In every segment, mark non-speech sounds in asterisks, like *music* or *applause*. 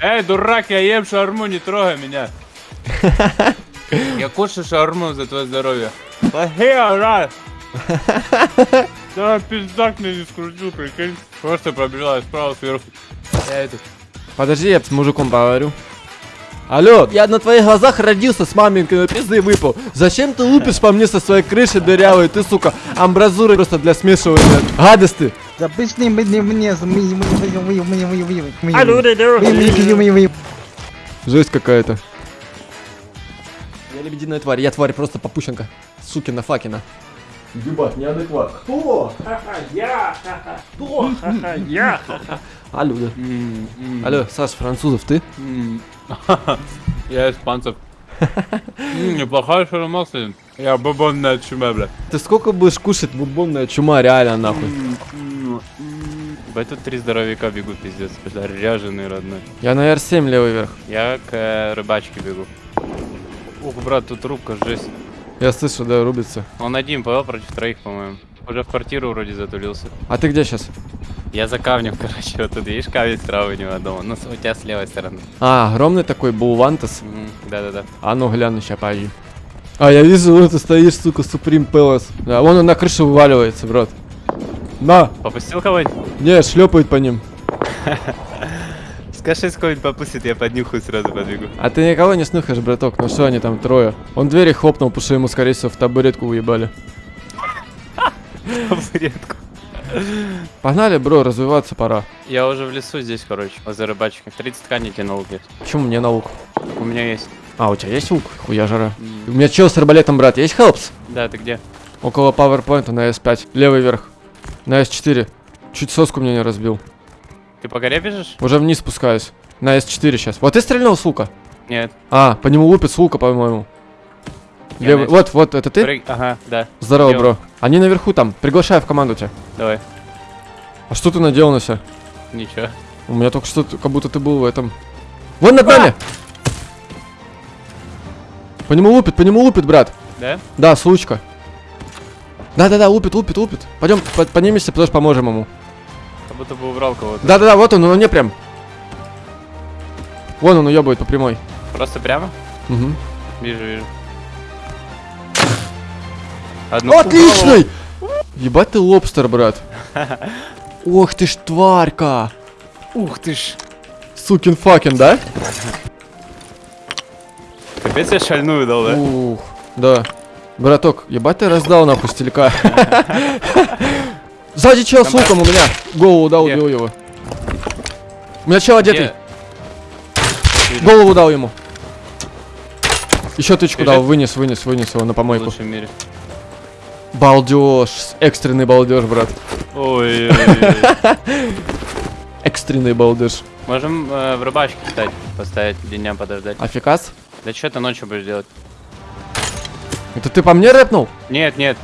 Эй, дурак, я ем шаурму, не трогай меня. *laughs* Я кушаю шаурму за твое здоровье. Плохие, ура! Да, пиздак мне не скрутил, прикинь. Просто пробежала справа сверху. Я этот. Подожди, я с мужиком поговорю. Алло, я на твоих глазах родился с маменькой, но пизды выпал. Зачем ты лупишь по мне со своей крыши дырявой? Ты, сука, амбразура просто для смешивания. Гадость ты. Да пошли мне мне мне Жесть какая-то. Я лебединая тварь, я тварь просто попущенка. Сукина факина. Ебать, неадекват. Кто? Я! Я! Алло, да. Алло, Саш, французов, ты? *laughs* Я испанцев. Неплохая шаурма, кстати. Я бубонная чума, бля. Ты сколько будешь кушать бубонная чума, реально, нахуй? Ебать, тут три здоровяка бегут, пиздец. Бля, ряженый родной. Я на R7 левый вверх. Я к э, рыбачке бегу. Ух, брат, тут рубка, жесть. Я слышу, да, рубится. Он один повел против троих, по-моему. Уже в квартиру вроде затулился. А ты где сейчас? Я за камнем, *laughs* короче, вот тут видишь камень справа у него дома. Ну, у тебя с левой стороны. А, огромный такой булвантас. Мгм, Да-да-да. А ну гляну, ща пойди. А, я вижу, вот ты стоишь, сука, Supreme Palace. Да, вон он на крышу вываливается, брат. На! Попустил кого-нибудь? Не, шлепает по ним. *laughs* Скажи, кого-нибудь попустит, я поднюхаю сразу подбегу. А ты никого не снюхаешь, браток, ну что они там трое? Он двери хлопнул, потому что ему, скорее всего, в табуретку уебали. *laughs* Табуретку. Погнали, бро, развиваться пора. Я уже в лесу здесь, короче, возле рыбачки. 30 тканей тебе на лук есть. Почему мне на лук? У меня есть. А, у тебя есть лук? Хуя жара. М, У меня чел с арбалетом, брат, есть хелпс? Да, ты где? Около пауэрпоинта на S5. Левый верх. На S4. Чуть соску мне не разбил. Ты по горе бежишь? Уже вниз спускаюсь. На S4 сейчас. Вот ты стрельнул с лука? Нет. А, по нему лупит с лука, по-моему. Левый. Вот, вот, это ты? Прыг- Ага, да. Здорово, Лево. бро. Они наверху там. Приглашаю в команду тебя. Давай. А что ты надел на себя? Ничего. У меня только что, как будто ты был в этом. Вон над нами! По нему лупит, по нему лупит, брат. Да? Да, случка. Да-да-да, лупит, лупит, лупит. Пойдем, по- поднимемся, потому что поможем ему. Как будто бы убрал кого-то. Да-да-да, вот он, он не прям. Вон он уебывает по прямой. Просто прямо? Угу. Вижу, вижу. Одну Отличный! Ебать ты лобстер, брат. Ох ты ж тварька. Ух ты ж. Сукин факин, да? Капец я шальную дал, да? Ух, да. Браток, ебать ты раздал нахуй стелька. Сзади чел с луком у меня. Голову дал, убил его. У меня чел одетый. Голову дал ему. Еще тычку дал, вынес, вынес, вынес его на В помойку. лучшем мире. Балдеж, экстренный балдеж, брат. Ой. *laughs* Экстренный балдеж. Можем э, в рыбачке, кстати, поставить дням подождать. Афикас? Да что ты ночью будешь делать? Это ты по мне рэпнул? Нет, нет,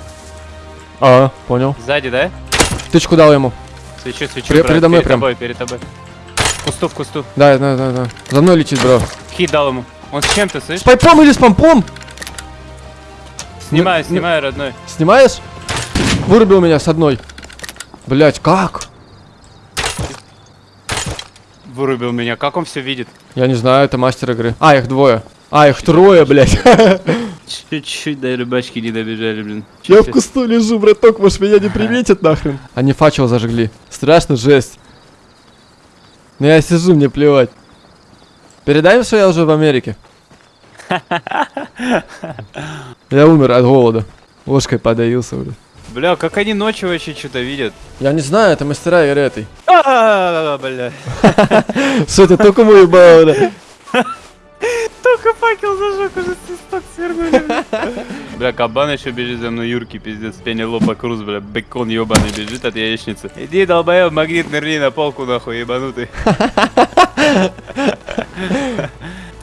А, понял. сзади, да? Тычку дал ему. Свечу, свечу, брат, передо мной перед прям. тобой, перед тобой. В кусту, в кусту. Да, да, да, да. За мной летит, бро. Хит дал ему. Он с чем-то, С слышишь? пайпом или с помпом? Снимаю, снимаю, родной. Снимаешь? Вырубил меня с одной. Блять, как? Вырубил меня. Как он все видит? Я не знаю, это мастер игры. А, их двое. А, их трое, блять. *laughs* Чуть-чуть до рыбачки не добежали, блин. Я в кусту лежу, браток, может меня не приметят нахрен. Они фачел зажгли. Страшно, жесть. Но я сижу, мне плевать. Передай им, что я уже в Америке. *laughs* Я умер от голода. Ложкой подавился, блядь. Бля, как они ночью вообще что-то видят? Я не знаю, это мастера игры этой. *laughs* А, бля. *laughs* Что ты только мой ебал, бля. Только факел зажег, уже свисток свернули. бля. *laughs* Бля, кабан еще бежит за мной, Юрки, пиздец, Пенелопа Круз, бля, бекон ебаный бежит от яичницы. Иди, долбоёб, магнит нырни на полку, нахуй, ебанутый.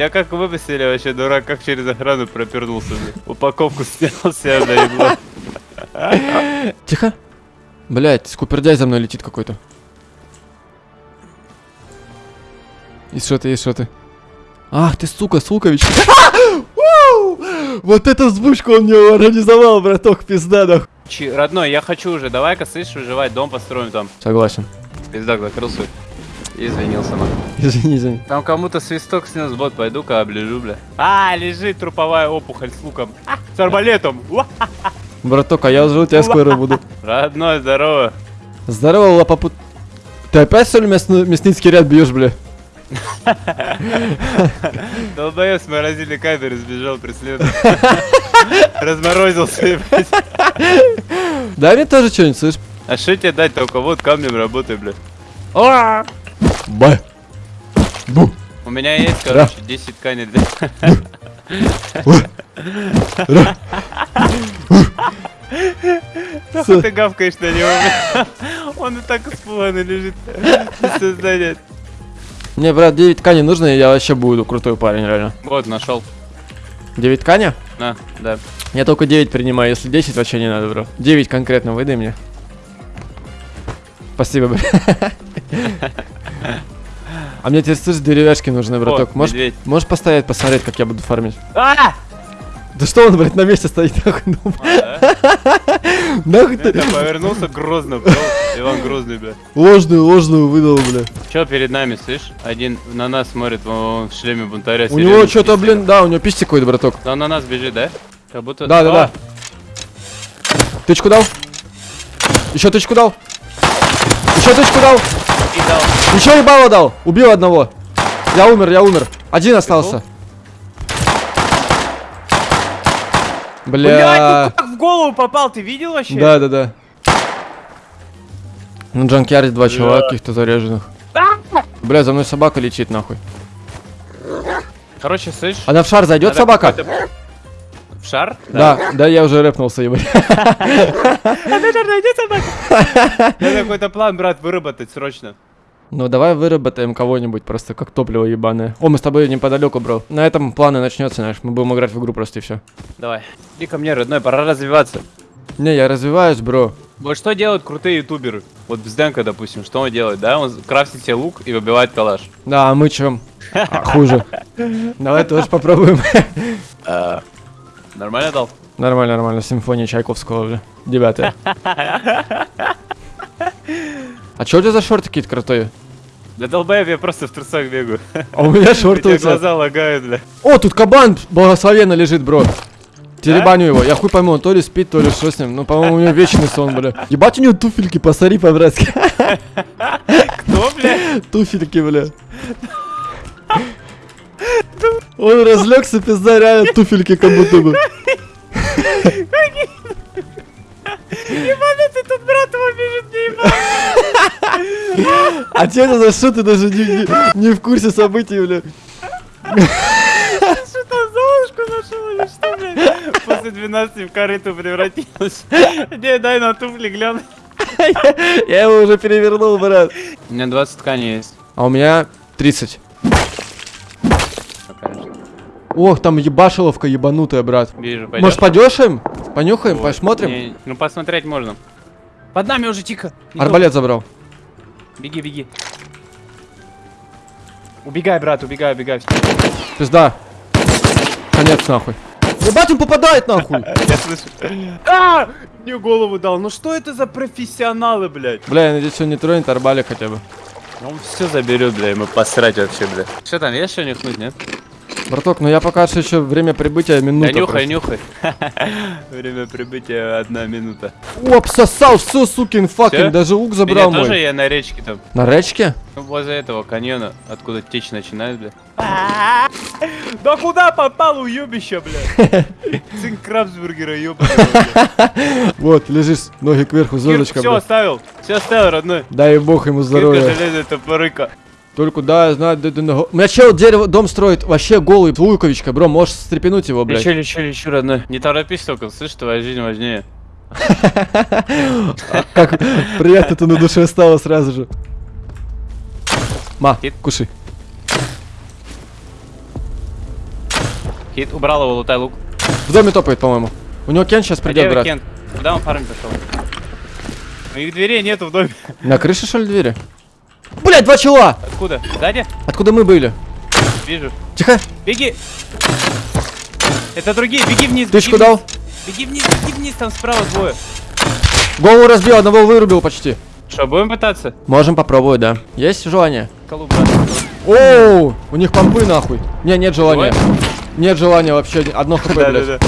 Тебя как выпустили вообще, дурак, как через охрану пропернулся. Упаковку снял себя, заебло. Тихо. Блять, скупердяй за мной летит какой-то. И что ты, и что ты? Ах ты, сука, Сукович. *laughs* Вот эту взбучку он мне организовал, браток, пизда, нахуй. Родной, я хочу уже, давай-ка, слышишь, выживать, дом построим там. Согласен. Пиздак закрылся. Извинился, нахуй. Извини, извини. Там кому-то свисток снес бот, пойду-ка облежу, бля. А, лежит труповая опухоль с луком. А, с арбалетом. Браток, а я уже у тебя скоро буду. Родной, здорово. Здорово, лапопут. Ты опять, что ли, мясно- мясницкий ряд бьешь, бля? Долбоёб с морозильной камеры сбежал, преследует. Разморозился. Дай мне тоже что-нибудь, слышь? А что тебе дать только вот камнем работай, бля. Б. Бу. У меня есть, короче, 10 тканей для... Нахуй ты гавкаешь на него. Он и так испуганный лежит. Без сознания. Мне, брат, 9 тканей нужно, и я вообще буду крутой парень, реально. Вот, нашел. 9 тканя? На, да. Я только 9 принимаю, если 10 вообще не надо, бро. 9 конкретно выдай мне. Спасибо, бля. А мне тебе слышишь, деревяшки нужны, браток. Можешь, можешь постоять, посмотреть, как я буду фармить? А! Да что он, блядь, на месте стоит, нахуй, ну, нахуй ты повернулся грозно. Иван Грозный, бля. ложную, ложную выдал, бля. Че перед нами, слышь? Один на нас смотрит, вон в шлеме бунтаря. У него что-то, блин, да, у него писти какой-то, браток. Он на нас бежит, да? Как будто... Да, да, да. Тычку дал? Еще тычку дал? Еще тычку дал? И дал. Еще ебало дал. Убил одного. Я умер, я умер. Один остался. Блядь, Бля. ну как в голову попал, ты видел вообще? Да, да, да. На джанкяре два человека каких-то заряженных. Бля, за мной собака летит нахуй. Короче, слышь... Она в шар зайдет, собака? В шар? Да, да, я уже рэпнулся, ебать. *laughs* Надо какой-то план, брат, выработать срочно. Ну давай выработаем кого-нибудь просто как топливо ебаное. О, мы с тобой неподалеку, бро. На этом планы начнется, знаешь. Мы будем играть в игру просто и все. Давай. Иди ко мне, родной, пора развиваться. Не, я развиваюсь, бро. Вот что делают крутые ютуберы? Вот Бзденко, допустим, что он делает, да? Он крафтит себе лук и выбивает калаш. Да, а мы чем? А, хуже. *laughs* Давай тоже попробуем. *laughs* Нормально дал? Нормально, нормально. Симфония Чайковского, бля. Девятая. А чё у тебя за шорты какие-то крутые? Да долбоеб, я просто в трусах бегаю. А у меня шорты у тебя. глаза лагают, бля. О, тут кабан благословенно лежит, бро. Теребаню его. Я хуй пойму, он то ли спит, то ли что с ним. Ну, по-моему, у него вечный сон, бля. Ебать у него туфельки, посмотри по-братски. *laughs* Кто, бля? Туфельки, бля. Он разлегся, пизда, реально туфельки как будто бы. Ебаный ты тут, брат, его бежит, не. А это за что ты даже не, не- не в курсе событий, бля? Что там Золушку нашел или что, блядь? После 12 в корыту превратилась. Не, дай на туфли глянуть. Я его уже перевернул, брат. У меня 20 тканей есть. А у меня 30. Покажешь. Ох, там ебашиловка ебанутая, брат. Вижу? Может, подешаем? Понюхаем, Вот. посмотрим? Не, ну посмотреть можно. Под нами уже тихо. Не Арбалет забрал. Беги, беги. Убегай, брат, убегай, убегай. Пизда. Конец нахуй. Ебать, он попадает нахуй. *laughs* Я слышу. А! Мне голову дал. Ну что это за профессионалы, блядь? Бля, я надеюсь, он не тронет арбалет хотя бы. Он все заберет, бля, ему посрать вообще, бля. Что там, есть что нюхнуть, нет? Браток, ну я пока что еще время прибытия минута. Да нюхай, просто. нюхай. *laughs* Время прибытия одна минута. Оп, сосал, все, сукин факин, даже лук Меня забрал тоже мой. я на речке там. На речке? Ну, возле этого каньона, откуда течь начинает, бля. *laughs* Да куда попал уебище, бля? *laughs* Цинк Крабсбургера, ёбаный, бля. Вот, лежишь, ноги кверху, звездочка, Все оставил, все оставил, родной. Дай бог ему Кирка здоровья. железная топорыка. Только да, знаю, да, да, да. У меня чел дерево, дом строит вообще голый, луковичка, бро, можешь стрепенуть его, блядь. Лечу, лечу, лечу, родной. Не торопись только, слышь, твоя жизнь важнее. *laughs* Как приятно-то на душе стало сразу же. Ма, кушай. Хит, убрал его, лутай лук. В доме топает, по-моему. У него Кен сейчас придет, брат. Кент? Куда он фармить пошел? Моих дверей нету в доме. На крыше, что ли, двери? Блять, два чела! Откуда? Сзади? Откуда мы были? Вижу. Тихо. Беги! Это другие, беги вниз, беги Тычку вниз. дал. Беги вниз, беги вниз, там справа двое. Голову разбил, одного вырубил почти. Что, будем пытаться? Можем попробовать, да. Есть желание? Колу. Оу, у них помпы нахуй. Не, нет желания. Живой? Нет желания вообще. Одно хп, блядь. Да-да-да.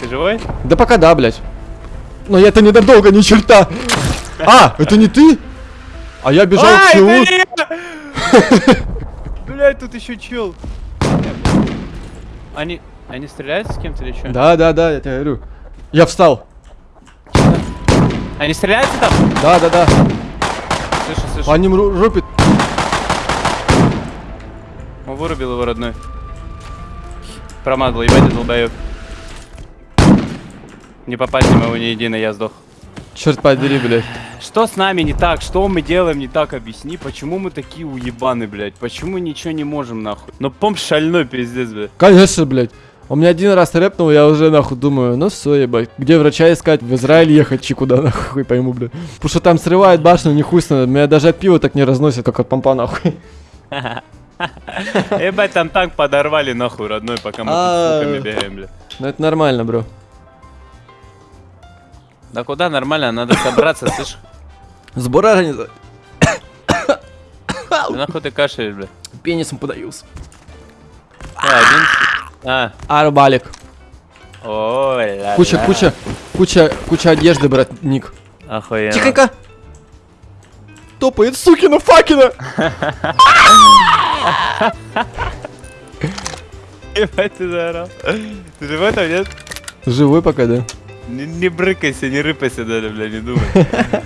Ты живой? Да пока да, блядь. Но я это недолго, ни черта. А, это не ты? А я бежал к челу. *laughs* Блять, тут еще чел. Они, они стреляют с кем-то или что? Да, да, да, я тебе говорю. Я встал. Они стреляются там? Да, да, да. Слышу, слышу. По ним ру- рупит. Он вырубил его родной. Промазал, ебать, долбоёб. Не попасть в него ни едино, я сдох. Черт подери, блядь. Что с нами не так? Что мы делаем не так? Объясни, почему мы такие уебаны, блядь? Почему ничего не можем, нахуй? Ну, помп шальной, пиздец, блядь. Конечно, блядь. Он меня один раз рэпнул, я уже нахуй думаю, ну все, ебать. Где врача искать? В Израиль ехать, чи куда *laughs* нахуй, хуй пойму, блядь. Потому что там срывает башню, не хуй сносит. Меня даже от пива так не разносит, как от помпа, нахуй. *laughs* Ебать, там танк подорвали, нахуй, родной, пока мы с А. бегаем, блядь. Ну это нормально, бро. Да куда нормально, надо собраться, слышь? Сбор организа... Да нахуй ты кашляешь, блядь? Пенисом подаюсь. А, один... А, Арбалик. ой, ля Куча, куча, куча, куча одежды, брат, Ник. Охуенно. Тихонько. Топает, сукина, факина. Ебать, ты заорал. Ты живой там, нет? Живой пока, да? Не, не брыкайся, не рыпайся даже, бля, не думай. *laughs*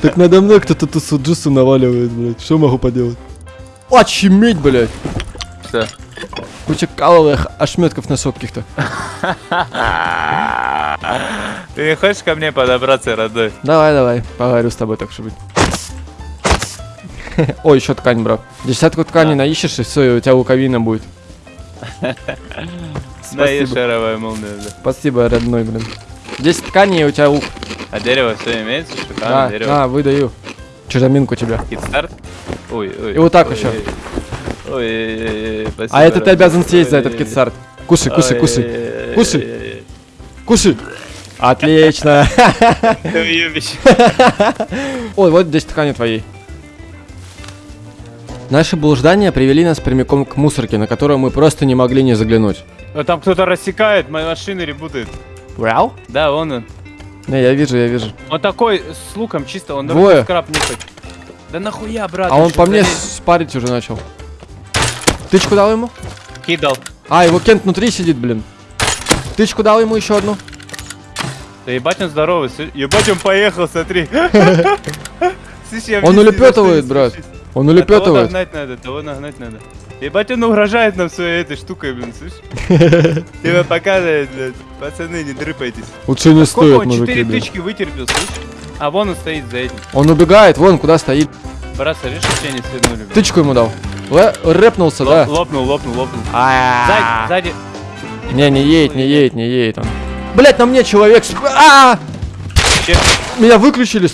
Так надо мной кто-то ту суджусу наваливает, блядь. Что могу поделать? Очуметь, блядь. Что? Куча каловых ошметков носков каких-то. *laughs* Ты не хочешь ко мне подобраться, родной? Давай, давай, поговорю с тобой, так что быть. *laughs* Ой, еще ткань, бро. Десятку ткани Да. наищешь, и все, и у тебя луковина будет. Да, Спасибо. шаровая молния, да. Спасибо, родной, блин. 10 тканей, и у тебя лук. А дерево все имеется? Да, Шикарно, дерево. на, выдаю. Чужаминку тебе. Китстарт? Ой, ой. И вот так ой, еще. Ой, ой, ой, ой, спасибо, А это ты обязан съесть за этот ой, китсарт. Кушай, кушай, кушай. Кушай. Кушай. Отлично. *laughs* *laughs* ой. Вот 10 тканей твоей. Наши блуждания привели нас прямиком к мусорке, на которую мы просто не могли не заглянуть. А Там кто-то рассекает, моя машина ребутает. Вау? Да, вон он. Не, я вижу, я вижу. Он такой с луком чисто, он дорогой скраб нюхать. Да нахуя, брат? А он по мне спарить уже начал. Тычку дал ему? Кидал. А, его Кент внутри сидит, блин. Тычку дал ему еще одну. Да ебать он здоровый, ебать он поехал, смотри. *laughs* Он улепетывает, брат. Слышишь? Он А Того улепетывает. нагнать надо, того нагнать надо. Ебать он угрожает нам своей этой штукой, блин, слышь? *laughs* Тебя показывает, блядь. Пацаны, не дрыпайтесь. Лучше не Сколько стоит, он мужики, 4 блин. тычки вытерпел, слышь? А вон он стоит за этим. Он убегает, вон куда стоит. Брат, смотри, что тебя не свернули, блин. Тычку ему дал. Лэ- рэпнулся, Лоп- да. Лопнул, лопнул, лопнул. А. Сзади, сзади. Не, не едет, не едет, не едет он. Блять, на мне человек. А! Меня выключили,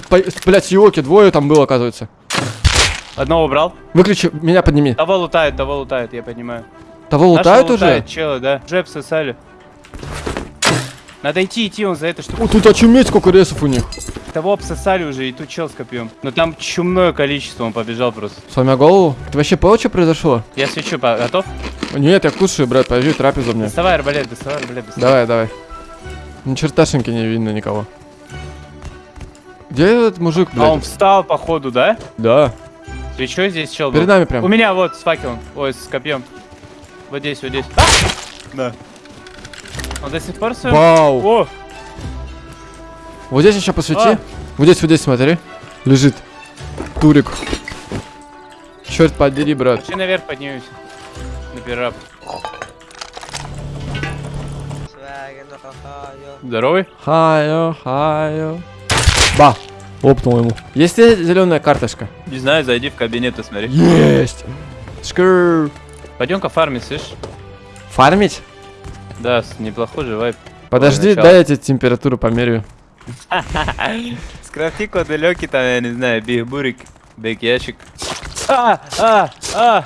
блядь, с Йоки, двое там было, оказывается. Одного убрал. Выключи, меня подними. Того лутает, того лутает, я понимаю. Того лутают уже? лутает чела, да. Уже обсосали. Надо идти, идти, он за это что О, тут очуметь, сколько ресов у них. Того обсосали уже, и тут чел с копьем. Но там чумное количество, он побежал просто. Сломя голову. Ты вообще понял, что произошло? Я свечу, готов? Нет, я кушаю, брат, подожди, трапезу мне. Доставай арбалет, доставай арбалет, доставай. Давай, давай. Ни черташеньки не видно никого. Где этот мужик, А он блядь? встал, походу, да? Да. Свечой здесь чел был? Перед нами У прям. меня вот с факелом, ой, с копьем. Вот здесь, вот здесь. А! Да. Он до сих пор своем? Вау. О! Вот здесь еще посвети. А. Вот здесь, вот здесь, смотри. Лежит. Турик. Черт подери, брат. Пошли наверх поднимемся. На пирап. Здоровый? Хайо, хайо. Ба. Лопнул ему. Есть ли зеленая карточка? Не знаю, зайди в кабинет и смотри. Есть. Скр. Пойдем-ка фармить, слышь? Фармить? Да, неплохой же вайп. Подожди, дай я тебе температуру померяю. *laughs* Скрафти код далекий, там, я не знаю, биг бурик, биг ящик. А, а, а!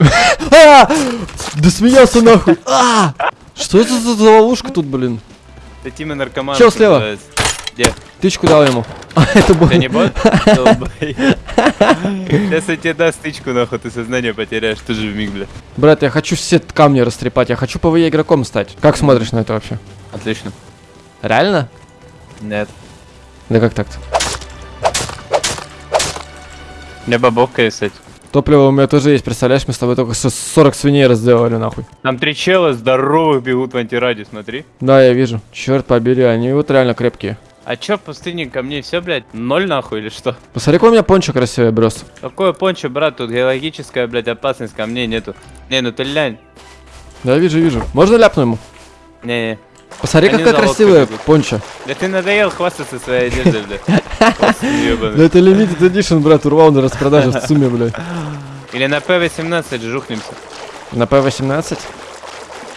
*laughs* А! Да смеялся нахуй. А! Что это за ловушка тут, блин? Это Тима наркоман. Чел слева. называется. Где? Тычку дал ему. *laughs* А, это был... Ты не бот? Сейчас я тебе даст стычку, нахуй, ты сознание потеряешь, ты же в миг, бля. Брат, я хочу все камни растрепать, я хочу ПВЕ игроком стать. Как смотришь на это вообще? Отлично. Реально? Нет. Да как так-то? Мне бабовка кстати. Топливо у меня тоже есть, представляешь, мы с тобой только со- 40 свиней разделали, нахуй. Там три чела здоровых бегут в антираде, смотри. Да, я вижу. Черт побери, они вот реально крепкие. А чё, пустыни ко мне все, блядь, ноль нахуй или что? Посмотри, какой у меня пончо красивый, брос. Какое пончо, брат, тут геологическая, блядь, опасность ко мне нету. Не, ну ты лянь. Да, вижу, вижу. Можно ляпну ему? Не-не. Посмотри, Они какая красивая пончо. Да ты надоел хвастаться своей одеждой, блядь. Да это limited edition, брат, урвал на распродаже в сумме, блядь. Или на П-18 жухнемся. На П-18?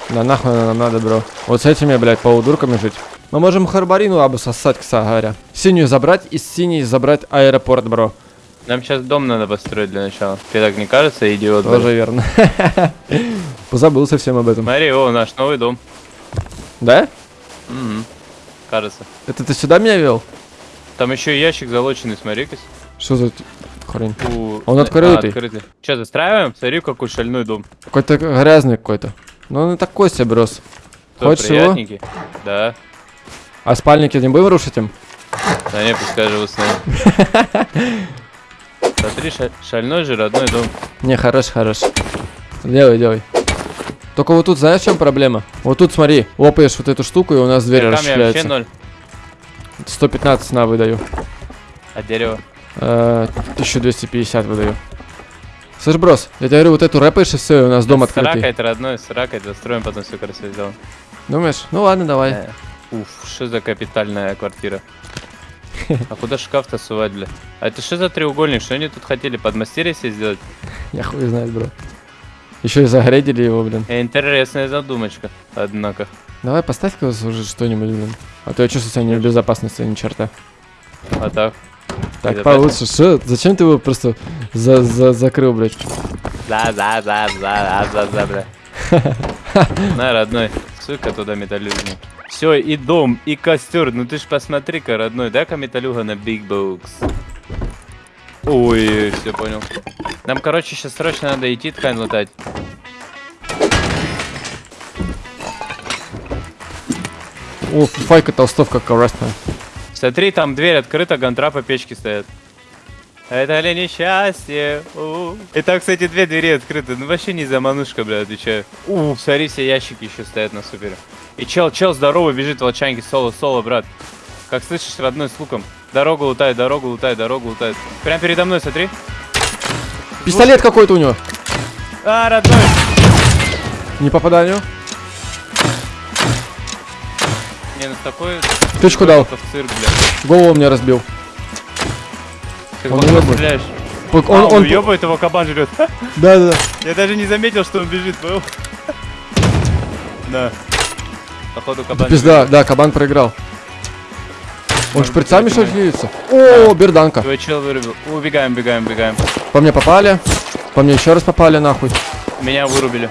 Да нахуй нам надо, бро. Вот с этими, блядь, полудурками жить. Мы можем Харбарину обсосать, кстати говоря. Синюю забрать и с синей забрать аэропорт, бро. Нам сейчас дом надо построить для начала. Тебе так не кажется, идиот? Тоже блядь? верно. *laughs* Позабыл совсем об этом. Смотри, о, наш новый дом. Да? Мгм. Кажется. Это ты сюда меня вел? Там еще ящик залоченный, смотри-ка. Что за хрень? У- Он а, открытый. открытый. Че, застраиваем? Смотри, какой шальной дом. Какой-то грязный какой-то. Ну он и такой себе, брос. Что, Хочешь его? Да. А спальники не будем рушить им? Да не, пускай живут с нами. *laughs* Смотри, ша- шальной же родной дом. Не, хорош, хорош. Делай, делай. Только вот тут знаешь, в чем проблема? Вот тут смотри, лопаешь вот эту штуку, и у нас дверь вообще расширяется. ноль. 115 на выдаю. А дерево? Э, 1250 выдаю. Слышь, брос, я тебе говорю, вот эту рэпаешь и все, и у нас дом открытый. ракой это родной, с ракой застроим, потом все красиво сделаем. Думаешь? Ну ладно, давай. Уф, что за капитальная квартира. А куда шкаф-то сувать, бля? А это что за треугольник? Что они тут хотели? Подмастерье себе сделать? Я хуй знает, бро. Еще и загредили его, блин. Э, Интересная задумочка, однако. Давай поставь-ка уже что-нибудь, блин. А то я чувствую себя не в безопасности ни черта. А так? Так, получше. Что? Зачем ты его просто за за закрыл, блядь? За, за, за, за, за, за, бля. *laughs* На, родной, сука туда металлюгу. Все, и дом, и костер. Ну ты ж посмотри-ка, родной, дай-ка металлюга на Big Box. Ой, все понял. Нам, короче, сейчас срочно надо идти ткань лутать. О, файка толстовка красная. Смотри, там дверь открыта, гантрапа печки стоят. Это ли несчастье? У. И там, кстати, две двери открыты. Ну вообще не заманушка, бля, отвечаю. У, смотри, все ящики еще стоят на супере. И чел, чел здоровый бежит в волчанке, соло, соло, брат. Как слышишь, родной, с луком. Дорогу лутает, дорогу лутает, дорогу лутает. Прям передо мной, смотри. Пистолет какой-то у него. А, родной! Не попаданию. Не, ну такой... Тычку дал. Это в цирк, бля. Голову мне разбил. Он уёбывает. стреляешь? Пок- А, Он, он, он, уёбывает, его кабан жрет. *laughs* да, да, да. Я даже не заметил, что он бежит, понял? *laughs* Да. Походу кабан Пизда, да, кабан проиграл. Он шприцами что ли льется? О, берданка. Твой чел вырубил. Убегаем, бегаем, бегаем. По мне попали. По мне еще раз попали, нахуй. Меня вырубили.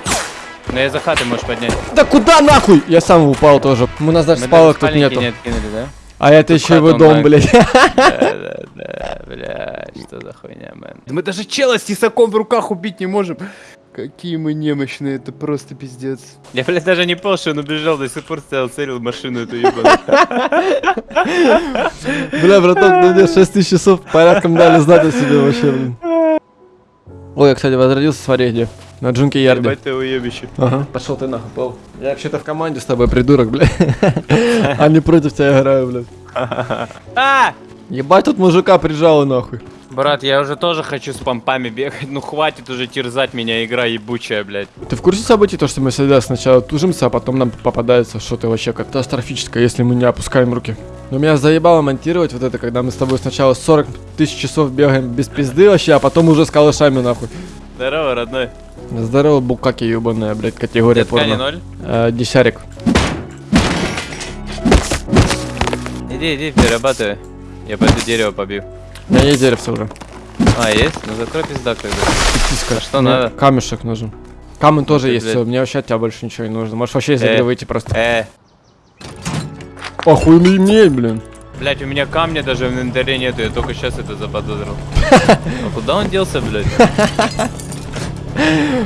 Но я за хаты можешь поднять. Да куда нахуй? Я сам упал тоже. У нас даже Мы спалок даже тут нету. не откинули, да? А это еще его дом, блядь. Да, да, да, бля, что за хуйня, мэн. Мы даже чела с тесаком в руках убить не можем. Какие мы немощные, это просто пиздец. Я, блядь, даже не понял, что он убежал, до сих пор стоял, целил машину эту ебаную. *laughs* Бля, браток, ну мне 6 тысяч часов порядком дали знать о себе вообще, блин. Ой, я, кстати, возродился, смотри где. На Джунке Ярде. Ебать ты уебище. Ага. Пошел ты нахуй, Пол. Я вообще-то в команде с тобой, придурок, бля. *laughs* А не против тебя играю, блядь. *laughs* А! Ебать, тут мужика прижало нахуй. Брат, я уже тоже хочу с помпами бегать. Ну хватит уже терзать меня, игра ебучая, блядь. Ты в курсе событий, то, что мы всегда сначала тужимся, а потом нам попадается что-то вообще катастрофическое, если мы не опускаем руки? Но меня заебало монтировать вот это, когда мы с тобой сначала 40 тысяч часов бегаем без пизды вообще, а потом уже с калашами нахуй. Здорово, родной. Здорово, букаки ебаная, блядь, категория ткани порно. ноль? Э, десярик. Иди, иди, перерабатывай. Я пойду дерево побью. У меня есть деревце уже. А, есть? Ну закрой пизда тогда. Писка. А что Мне надо? Камешек нужен. Камень тоже ты, есть, блядь. все, мне вообще от тебя больше ничего не нужно. Можешь вообще из Э. игры выйти просто. Э. Охуеть, блин. Блять, у меня камня даже в инвентаре нету, я только сейчас это заподозрил. *laughs* А куда он делся, *laughs*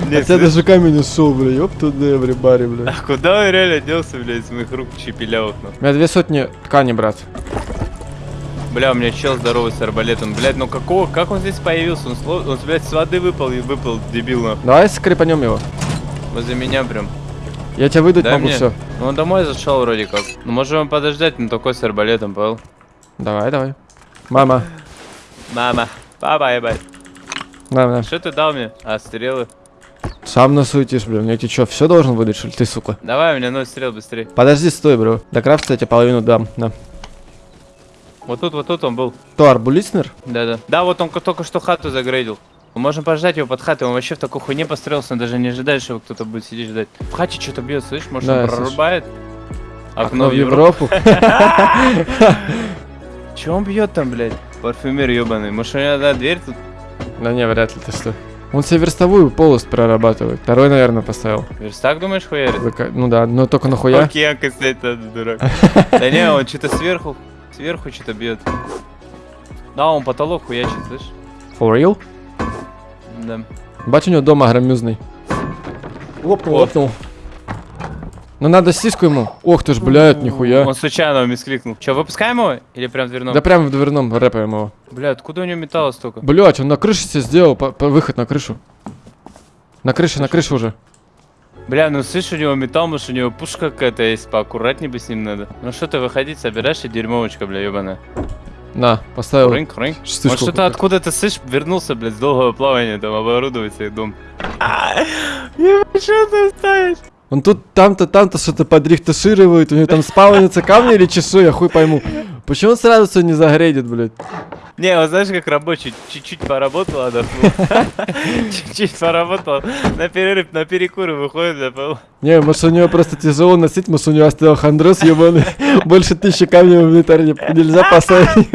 блядь? Тебя даже камень ушел, бля, ёб туда, эврибари, бля. А куда он реально делся, блядь, с моих рук чепелявых, ну? У меня две сотни ткани, брат. Бля, у меня чел здоровый с арбалетом. Блядь, ну какого, как он здесь появился? Он, сло- он блядь, с воды выпал и выпал, дебил, нахуй. Давай скрипанем его. Возле меня прям. Я тебя выдать Дай могу мне. все. Ну он домой зашел вроде как. Ну можем подождать, но такой с арбалетом, понял? Давай, давай. Мама. Мама, папа, ебать. На, на. Что ты дал мне? А, стрелы? Сам насуетишь, блин. Я тебе что, все должен выдать, что ли, ты, сука? Давай, у меня ноль стрел быстрее. Подожди, стой, бро. До крафта я тебе половину дам. На. Вот тут, вот тут он был. Кто, арбулиснер? Да-да. Да, вот он ко- только что хату загрейдил. Мы можем подождать его под хатой, он вообще в такой хуйне построился, он даже не ожидает, что его кто-то будет сидеть ждать. В хате что-то бьет, слышишь? Может Да, он прорубает? Окно в Европу. *laughs* Че он бьет там, блядь? Парфюмер ебаный. Может, у него да, дверь тут? Да не, вряд ли ты что. Он себе верстовую полость прорабатывает. Второй, наверное, поставил. Верстак, думаешь, хуярит? Зака- Ну да, но только нахуя. Океанка снять надо, дурак. *laughs* Да не, он что-то сверху, сверху что-то бьет. Да, он потолок хуячит, слышишь? For real? Да. Бать у него дома громюзный. Лопнул, лопнул. Ну надо сиску ему. Ох ты ж, блядь, нихуя. Он случайно мискликнул. Че, выпускаем его? Или прям в дверном? Да прям в дверном рэпаем его. Бля, откуда у него металла столько? Блять, он на крыше себе сделал по- по- выход на крышу. На крыше, на крыше уже. Бля, ну слышь, у него металл, может у него пушка какая-то есть, поаккуратнее бы с ним надо. Ну что ты выходить, собираешь и дерьмовочка, бля, ебаная. На, поставил. Рынк, рынк. Штучку Может что-то какую-то. откуда-то, слышь, вернулся, блядь, с долгого плавания, там, оборудовать себе дом. *laughs* Ебать, что ты ставишь? Он тут там-то, там-то что-то подрихташирует, у него там спавнится камни или чешу, я хуй пойму. Почему он сразу все не загрейдит, блядь? Не, вот знаешь, как рабочий, чуть-чуть поработал, отдохнул. *laughs* Чуть-чуть поработал, на перерыв, на перекуры выходит, бля, понял? Не, может у него просто тяжело носить, может у него остеохондроз ебаный. *laughs* Больше тысячи камней в инвентарь не- нельзя *laughs* поставить.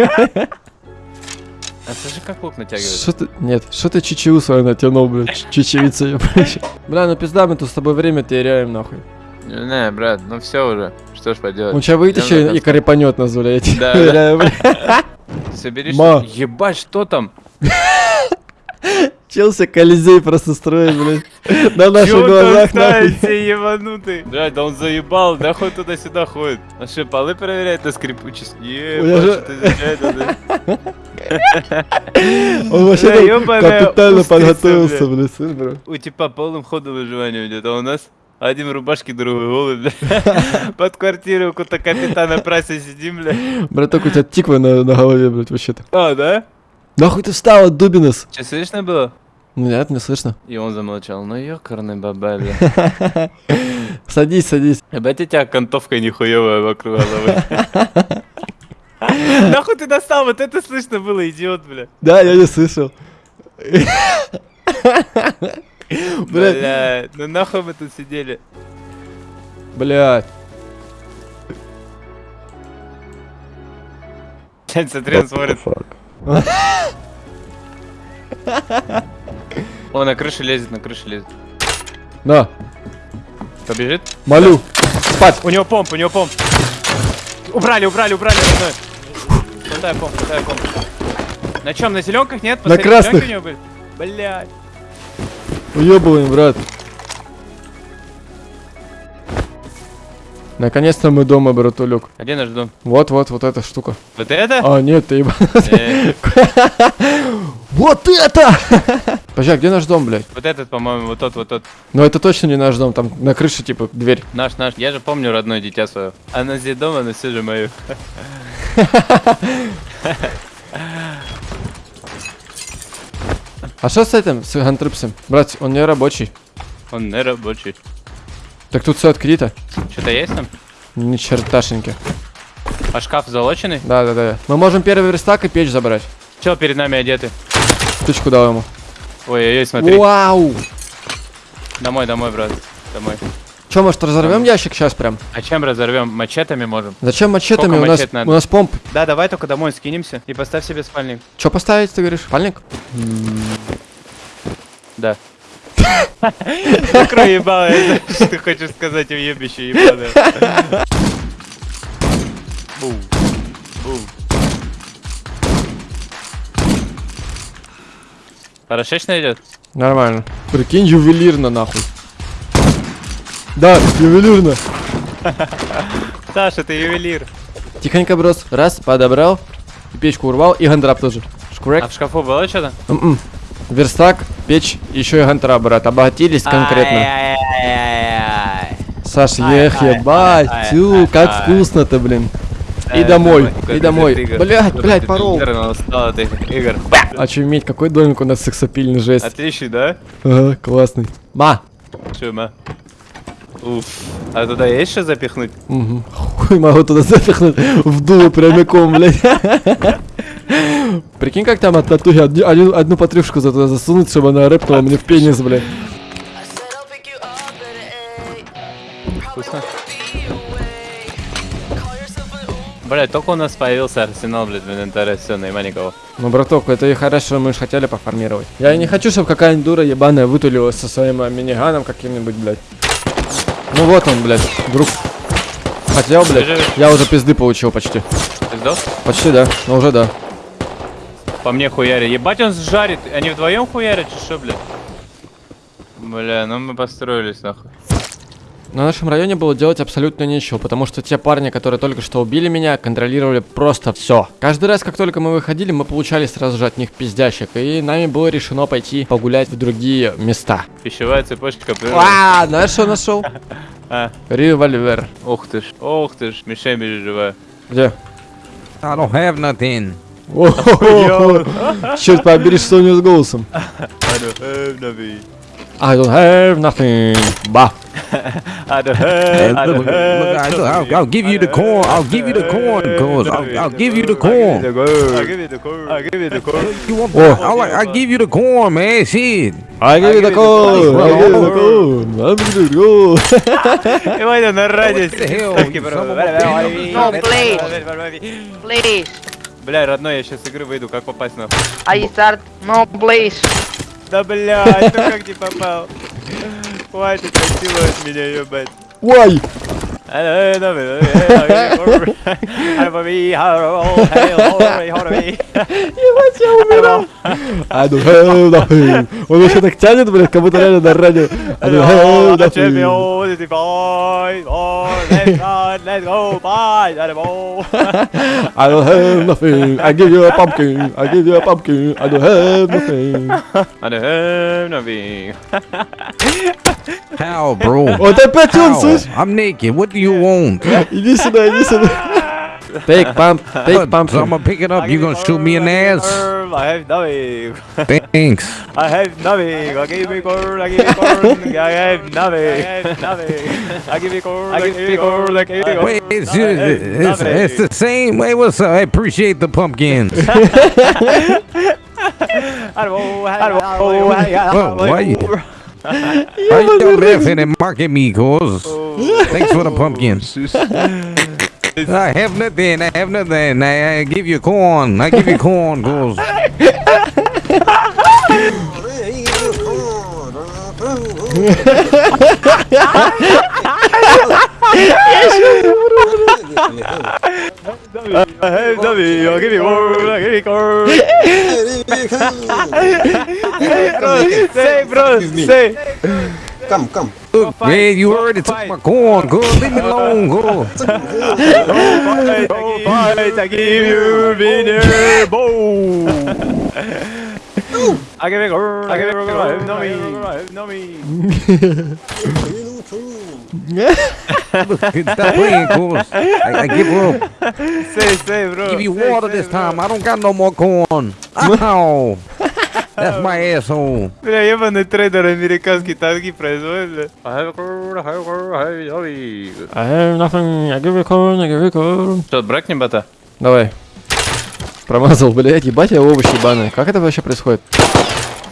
А слушай, как лук натягивает? Что ты, нет, что ты чечеву свою натянул, блядь, *laughs* чечевица ебаная. Бля, ну пизда, мы тут с тобой время теряем, нахуй. Не, брат, ну все уже, что ж поделать. Он сейчас на и корепанет нас, *laughs* бля, я тебе Да, уверяю, бля. Собери, Ма. что- Ебать, что там? Челси Колизей просто строит, блядь. На наших глазах, нахуй. все ебанутый? Блядь, да он заебал, да хоть туда-сюда ходит. А что, полы проверяет на скрипучесть? Я Ебать, же- изучает, да. *laughs* Он вообще там капитально подготовился, бля. блядь, слышь, бро. У типа полным ходом выживания идет, а у нас один в рубашке, другой голый, бля. *laughs* Под квартирой у какого-то капитана Прайса сидим, бля. Браток, у тебя тиква на, на голове, блядь, вообще-то. А, да? Нахуй ты встал, Дубинес? Че, слышно было? Нет, не слышно. И он замолчал. Ну ёкарный баба, бля. *laughs* Садись, садись. Ебать, у тебя окантовка нихуевая вокруг головы. *laughs* *laughs* Нахуй ты достал? Вот это слышно было, идиот, бля. Да, я не слышал. *laughs* Бля, ну нахуй мы тут сидели. блядь. Блядь, смотри, он смотрит. Он на крыше лезет, на крыше лезет. На, Побежит? молю. Спать. У него помп, у него помп. Убрали, убрали, убрали Хватай помп, хватай помп. На чем, на зеленках нет? На Посмотри, красных. зелёнки у него были? Блядь. Уебываем, брат. Наконец-то мы дома, братулек. А где наш дом? Вот, вот, вот эта штука. Вот это? А, нет, ты ебан. Э, *laughs* Вот это! Подожди, а где наш дом, блядь? Вот этот, по-моему, вот тот, вот тот. Ну это точно не наш дом, там на крыше, типа, дверь. Наш, наш. Я же помню родное дитя свое. Оно здесь дома, но все же мое. *laughs* А что с этим, с гантрипсом? Брат, он не рабочий. Он не рабочий. Так тут все открыто. Что-то есть там? Ни черташеньки. А шкаф залоченный? Да, да, да. Мы можем первый верстак и печь забрать. Чел перед нами одеты. Штучку дал ему. Ой-ой-ой, смотри. Вау! Домой, домой, брат. Домой. Че, может, разорвем ящик сейчас прям? А чем разорвем? Мачетами можем. Зачем мачетами? Сколько У нас, надо? у нас помп. Да, давай только домой скинемся и поставь себе спальник. Че поставить, ты говоришь? Пальник? Да. *laughs* Закрой ебало, что ты хочешь сказать, уебище ебаное. *laughs* Бум. Бум. Хорошечно идет? Нормально. Прикинь, ювелирно нахуй. Да, ювелирно. *laughs* Саша, ты ювелир. Тихонько брос. Раз, подобрал. Печку урвал. И гандрап тоже. А Шкурек. в шкафу было что-то? М-м. Верстак, печь, еще и гантрап, брат. Обогатились конкретно. Саш, ех, ебать, тю, как вкусно-то, блин. И Ай, домой, и домой. Игорь. Блядь, Какой блядь, ты порол. Игорь, устал от этих игр. Очуметь, какой домик у нас сексапильный, жесть. Отличный, да? Ага, классный. Ма. Чума. Уф. А туда есть что запихнуть? Угу. Хуй могу туда запихнуть в дуло прямиком, блядь. Прикинь, как там от татухи один- одну потрюшку за туда засунуть, чтобы она рэпнула мне в пенис, блядь. Вкусно. Блять, только у нас появился арсенал, блядь, в инвентаре, все, нема никого. Ну, браток, это и хорошо, мы же хотели пофармировать. Я и не хочу, чтобы какая-нибудь дура ебаная вытулилась со своим а, миниганом каким-нибудь, блядь. Ну вот он, блядь, друг. Хотел, блядь, Бежи. я уже пизды получил почти. Сдох? Почти, да, но уже да. По мне хуярит. Ебать, он жарит. Они вдвоем хуярят, чи что, блядь? Бля, ну мы построились, нахуй. На нашем районе было делать абсолютно нечего, потому что те парни, которые только что убили меня, контролировали просто все. Каждый раз, как только мы выходили, мы получали сразу же от них пиздящик, и нами было решено пойти погулять в другие места. Пищевая цепочка. А, знаешь, что нашел? *laughs* А, Револьвер. ух ты ж, ух ты ж, мишень живая. Где? I don't have nothing. *laughs* Черт побери, что у него с голосом. *laughs* I don't have nothing. I don't have nothing. Ба. I don't Hey, have, I look, don't look, look, I- have look, I'll, I'll give you the corn. I'll give you the corn, cuz. I'll, I'll give you the I'll corn. give you the corn. I'll give you the corn. You want? Oh. I'll, like, I'll give you the corn, man. Shit. I give you the code. I give you the code. I give you the code. И Ваня на радио. the hell? ставки, You бро. son of a- No, please. Please. Бля, родной, я сейчас с игры выйду, как попасть нахуй? I start. No, please. Да блядь, ну как не попал? Хватит насиловать меня, ебать. Why? Ебать, я умираю. I don't have nothing. Он вообще так тянет, блядь, как будто реально на радио. I don't have nothing. I don't have nothing. I give you a pumpkin. I give you a pumpkin. I don't have nothing. How, bro? *laughs* Oh, t'as pas tourné! I'm naked. What do you want? listen, listen. Big bump, big bump. So I'm gonna pick it up. You gonna shoot me in ass? I have nothing. Thanks. I have nothing. I give you corn. I give you corn. I have nothing. I have nothing. I give you corn. I give you corn. I corn. Wait, it's, it's, it's, the same. Wait, what's up? I appreciate the pumpkins. I don't know. I don't know. Why you? Why you laughing and mocking me, cuz? Thanks for the pumpkins. *laughs* I have nothing. I have nothing. I, I give you corn. I give you corn, cuz. *laughs* I *laughs* hey, W, give me one, give me one. Say, bro, say. Come, come. Look, fight, man, you heard it. Fight. Talk go go. Leave me alone, go. go fight, go fight, I give you winner, bow. I give it, I give it, I give it, I give it, I give it, I give it, Stop playing, cuz. I, I give up. Say, say, bro. Give you Say, water say, this bro. time. I don't got no more corn. Ow. That's my asshole. Бля, ебаный трейдер американский танки производит, бля. I have corn, I have corn, I have nothing. I have nothing. I give you corn, I give you corn. Что, бракнем бота? Давай. Промазал, блядь, ебать я овощи ебаные. Как это вообще происходит?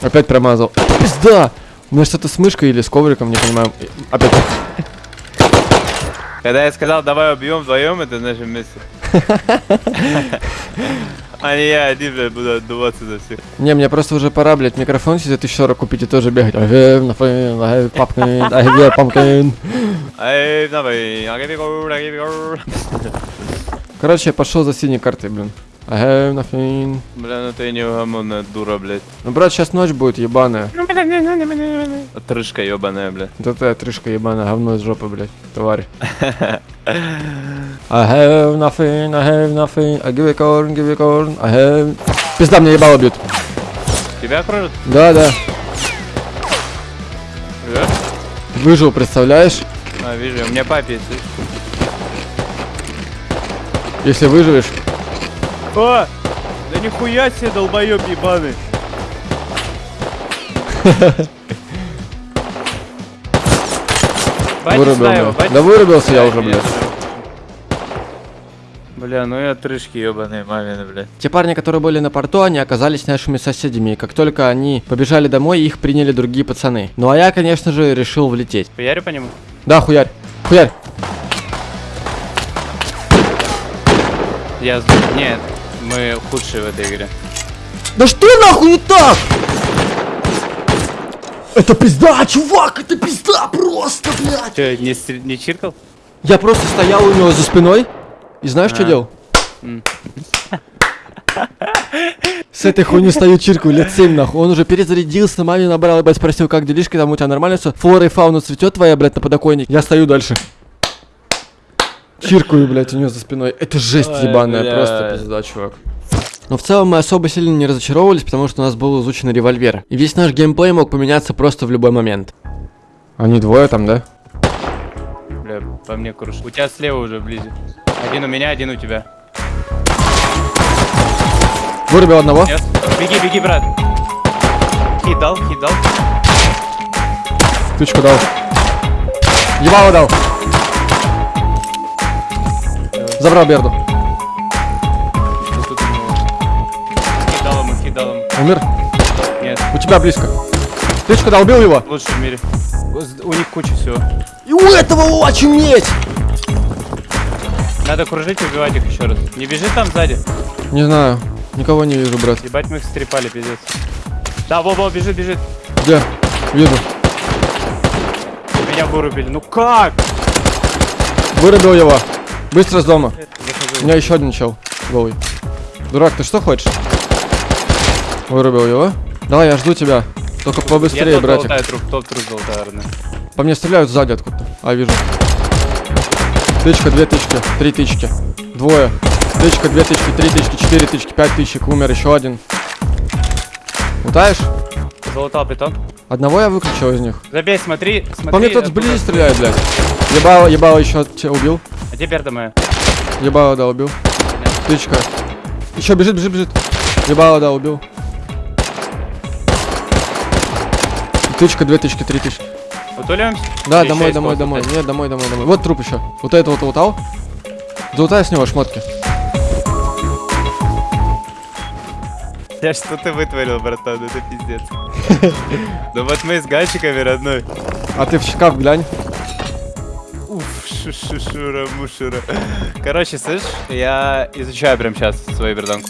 Опять промазал. Пизда! У меня что-то с мышкой или с ковриком, не понимаю. Опять. Когда я сказал, давай убьем вдвоем, это значит вместе. *laughs* А не я один, блядь, буду отдуваться за всех. Не, мне просто уже пора, блядь, микрофон себе 1040 купить и тоже бегать. Короче, я пошел за синей картой, блин. I have nothing. Бля, ну ты неугомонная дура, блядь. Ну, брат, сейчас ночь будет ебаная. Отрыжка ебаная, бля. Вот это отрыжка ебаная, говно из жопы, блядь, тварь. *laughs* I have nothing, I have nothing, I give a corn, give a corn, I have... Пизда, мне ебало бьют. Тебя кружат? Да, да. Да? Выжил, представляешь? А, вижу, у меня папе, слышь. Если выживешь. О! Да нихуя себе, долбоёб ебаный. Бать Вырубил, его, Да вырубился я уже, блядь. Бля, ну и отрыжки ебаные мамины, бля. Те парни, которые были на порту, они оказались нашими соседями. И как только они побежали домой, их приняли другие пацаны. Ну а я, конечно же, решил влететь. Хуярю по нему? Да, хуярь. Хуярь. Я... Нет, мы худшие в этой игре. Да что нахуй не так? Это пизда, чувак, это пизда просто, блядь. Че, не, не чиркал? Я просто стоял у него за спиной и знаешь, что А. делал? М. С этой хуйней стою чиркаю лет 7 нахуй. Он уже перезарядился, маме набрал, ебать, спросил, как делишки, там у тебя нормально все? Флора и фауна цветет твоя, блядь, на подоконник. Я стою дальше. Чиркаю, блядь, у него за спиной. Это жесть Ой, ебаная, блядь. просто пизда, чувак. Но в целом мы особо сильно не разочаровывались, потому что у нас был изучен револьвер. И весь наш геймплей мог поменяться просто в любой момент. Они двое там, да? Бля, по мне круш. У тебя слева уже вблизи. Один у меня, один у тебя. Вырубил одного. Нет? Беги, беги, брат. Хит дал, хит дал. Тычку дал. Ебало дал. Забрал Берду. Вот тут у него. Хит дал ему, хит дал ему. Умер. Нет, У тебя близко. Тычку дал, убил его. лучший в мире. У- У них куча всего. И у этого очуметь! Надо кружить и убивать их еще раз. Не бежи там сзади. Не знаю. Никого не вижу, брат. Ебать, мы их стрепали, пиздец. Да, во-во, бежит, бежит. Где? Вижу. Меня вырубили. Ну как? Вырубил его. Быстро с дома. У меня еще один чел. Голый. Дурак, ты что хочешь? Вырубил его. Давай, я жду тебя. Только побыстрее, Я братик. труп, топ труп. По мне стреляют сзади откуда-то. А, вижу. Тычка, две тычки, три тычки. Двое. Тычка, две тычки, три тычки, четыре тычки, пять тычек. Умер еще один. Лутаешь? Золотал питон. Одного я выключил из них. Забей, смотри, смотри. По мне оттуда. сблизи стреляет, блядь. Ебало, ебало еще тебя убил. Где перда моя? Ебало, да, убил. Тычка. Еще бежит, бежит, бежит. Ебало, да, убил. Тычка, две тычки, три тычки. Утулимся? Да, Или домой, домой, домой. Нет, домой, домой, домой. Вот труп еще. Вот это вот лутал. Залутай с него шмотки. *laughs* Я что ты вытворил, братан, это пиздец. *laughs* Ну вот мы с гальчиками, родной. А ты в шкаф глянь. Уф, шушура, мушура. Короче, слышь, я изучаю прямо сейчас свою берданку.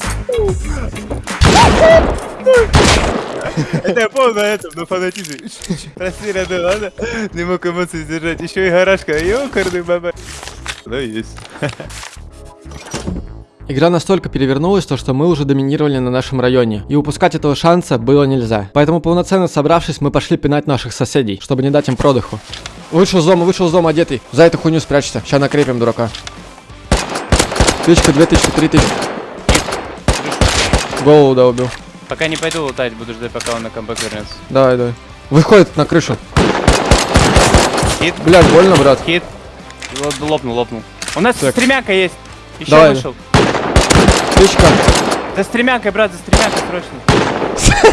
Это я помню на этом, на фанатизме. Прости, родной, ладно? Не мог эмоций сдержать. Еще и гаражка, ёкарный баба. Ну, есть. Игра настолько перевернулась, то что мы уже доминировали на нашем районе. И упускать этого шанса было нельзя. Поэтому полноценно собравшись, мы пошли пинать наших соседей, чтобы не дать им продыху. Вышел из дома, вышел из дома одетый. За эту хуйню спрячься. Сейчас накрепим дурака. Тычка, две тысячи, три тысячи. Голову, да, убил. Пока не пойду лутать, буду ждать, пока он на камбэк вернется. Давай, давай. Выходит на крышу. Хит, Блядь, больно, брат. хит. Ло- Лопнул, лопнул. У нас Так. стремянка есть. Еще Давай. вышел. Тычка. За стремянкой, брат, за стремянкой срочно.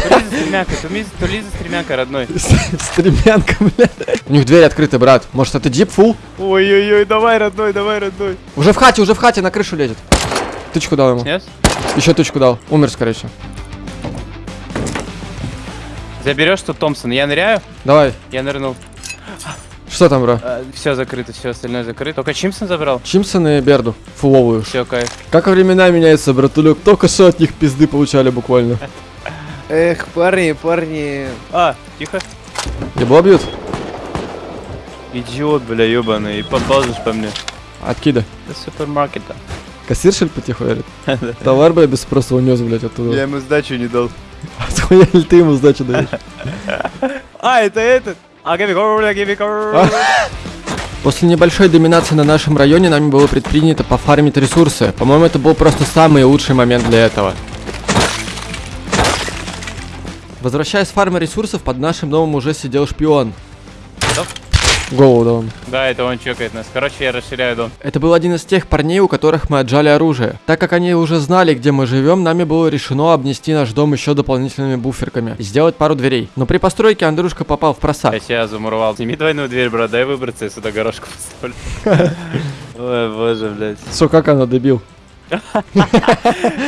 Тули за стремянкой, тули, тули за стремянкой, родной. *laughs* Стремянка, блядь. У них дверь открыта, брат. Может, это дип фул? Ой-ой-ой, давай, родной, давай, родной. Уже в хате, уже в хате на крышу лезет. Тычку дал ему. Нет? Еще тычку дал. Умер, скорее всего. Заберешь тут Томпсон. Я ныряю? Давай. Я нырнул. Что там, бро? все закрыто, все остальное закрыто. Только Чимсон забрал? Чимсон и Берду. Фуловую. Все, кайф. Как времена меняются, братулек. Только что от них пизды получали буквально. Эх, парни, парни. А, тихо. Ебло бьют? Идиот, бля, ебаный. И поползешь по мне. Откида. До супермаркета. Кассиршель потихоньку? *laughs* Товар, блядь, без спроса унес, блядь, оттуда. Я ему сдачу не дал. *laughs* Ли ты ему сдачу даешь? А, это этот. А, give me core. После небольшой доминации на нашем районе нами было предпринято пофармить ресурсы. По-моему, это был просто самый лучший момент для этого. Возвращаясь с фармы ресурсов, под нашим домом уже сидел шпион. Что? Голову дал он. Да, это он чекает нас. Короче, я расширяю дом. Это был один из тех парней, у которых мы отжали оружие. Так как они уже знали, где мы живем, нами было решено обнести наш дом еще дополнительными буферками и сделать пару дверей. Но при постройке Андрюшка попал в просак. Я себя замуровал. Сними двойную дверь, брат, дай выбраться, я сюда горошку поставлю. *laughs* Ой, боже, блядь. Все, как она добил.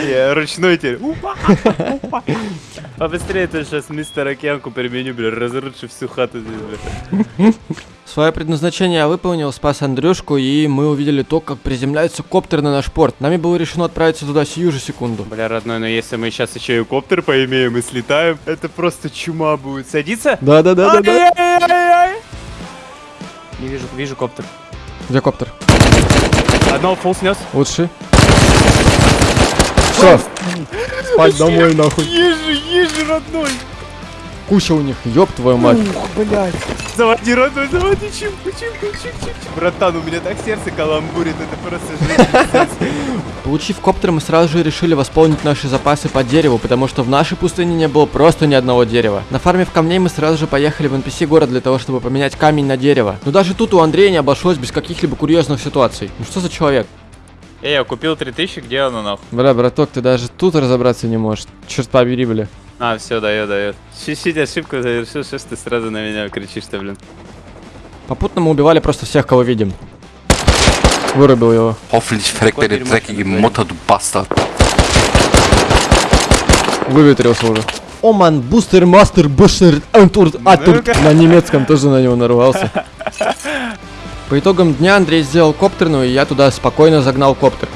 Я ручной теперь. Побыстрее ты сейчас мистер Океанку применю, бля, разруши всю хату здесь, бля. Свое предназначение я выполнил, спас Андрюшку, и мы увидели то, как приземляется коптер на наш порт. Нами было решено отправиться туда сию же секунду. Бля, родной, но если мы сейчас еще и коптер поимеем и слетаем, это просто чума будет. Садиться? Да-да-да-да-да. Ай-яй-яй-яй. Не вижу, вижу коптер. Где коптер? Одного фул снес. Лучший. Все. Спать домой, нахуй. Ежи, ежи, родной. Куча у них, ёб твою мать. Заводи, родной, заводи чимку, чимку, чик, чик. Братан, у меня так сердце каламбурит, это просто жизнь. Получив коптер, мы сразу же решили восполнить наши запасы по дереву, потому что в нашей пустыне не было просто ни одного дерева. На фарме в камней мы сразу же поехали в NPC город для того, чтобы поменять камень на дерево. Но даже тут у Андрея не обошлось без каких-либо курьезных ситуаций. Ну что за человек? Эй, я купил 3000, где оно нахуй? Бля, браток, ты даже тут разобраться не можешь. Черт побери, бля. А, все, дает, дает. Чуть-чуть ошибку совершил, что ж ты сразу на меня кричишь-то, блин. Попутно мы убивали просто всех, кого видим. Вырубил его. Hoffentlich verreckt deine dreckige Mutter, du Bastard. Выветрился уже. Оман, бустер, мастер, бушер, антур, атур. На немецком тоже на него нарвался. По итогам дня Андрей сделал коптерную, и я туда спокойно загнал коптер.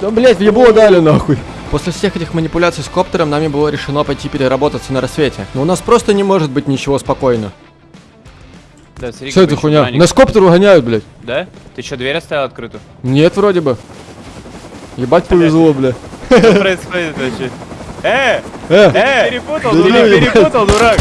Да, блять, в ебло дали нахуй. После всех этих манипуляций с коптером нами было решено пойти переработаться на рассвете. Но у нас просто не может быть ничего спокойно. Да, смотри, Что это хуйня? Нас коптер угоняют, блядь. Да? Ты что, дверь оставил открытую? Нет, вроде бы. Ебать повезло, бля. Что происходит вообще? Э! Э, Э! Перепутал, дурак, перепутал, дурак!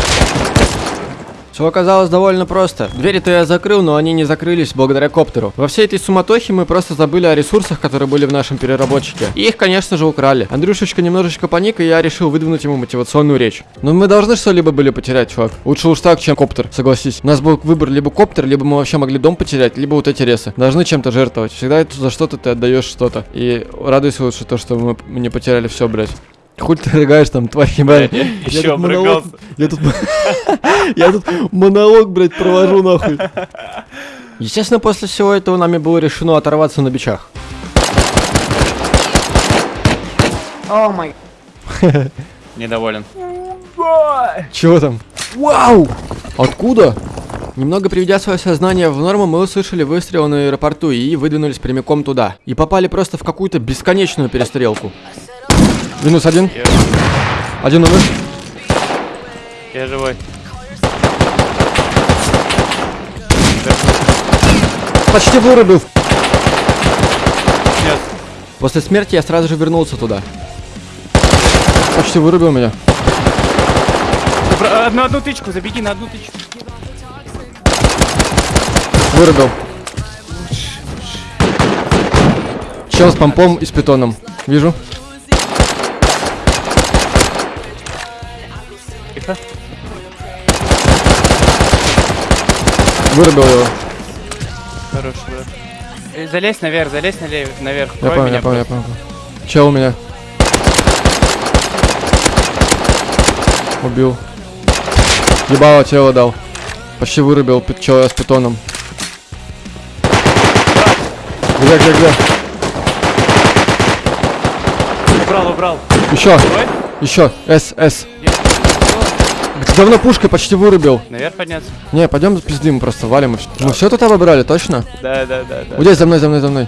Все оказалось довольно просто. Двери-то я закрыл, но они не закрылись благодаря коптеру. Во всей этой суматохе мы просто забыли о ресурсах, которые были в нашем переработчике. И их, конечно же, украли. Андрюшечка немножечко паник, и я решил выдвинуть ему мотивационную речь. Но мы должны что-либо были потерять, чувак. Лучше уж так, чем коптер, согласись. У нас был выбор либо коптер, либо мы вообще могли дом потерять, либо вот эти ресы. Должны чем-то жертвовать. Всегда за что-то ты отдаешь что-то. И радуйся лучше то, что мы не потеряли все, блядь. Хуй ты рыгаешь там, тварь ебаная. *laughs* Я Еще тут монолог- обрыгался. Я тут... *laughs* Я тут монолог, блядь, провожу нахуй. Естественно, после всего этого нами было решено оторваться на бичах. Oh *laughs* my. Недоволен. Чего там? Вау! Откуда? Немного приведя свое сознание в норму, мы услышали выстрел на аэропорту и выдвинулись прямиком туда. И попали просто в какую-то бесконечную перестрелку. Минус один. Один умер. Я живой. Почти вырубил. Снес. После смерти я сразу же вернулся туда. Почти вырубил меня. На одну тычку, забеги на одну тычку. Вырубил. Чел с помпом и с питоном. Вижу. Вырубил его. Хорош, брат. Э, Залезь наверх, залезь налево, наверх. Я Крой понял, меня я понял, я понял. Чел у меня. Убил. Ебало тело дал. Почти вырубил чела с питоном. Где, где, где? Убрал, убрал. Еще, еще. С, С. Давно пушкой почти вырубил. Наверх подняться? Не, пойдем пиздим просто, валим и все. Мы все тут обобрали, точно? Да, да, да, да. Вот здесь, за мной, за мной, за мной.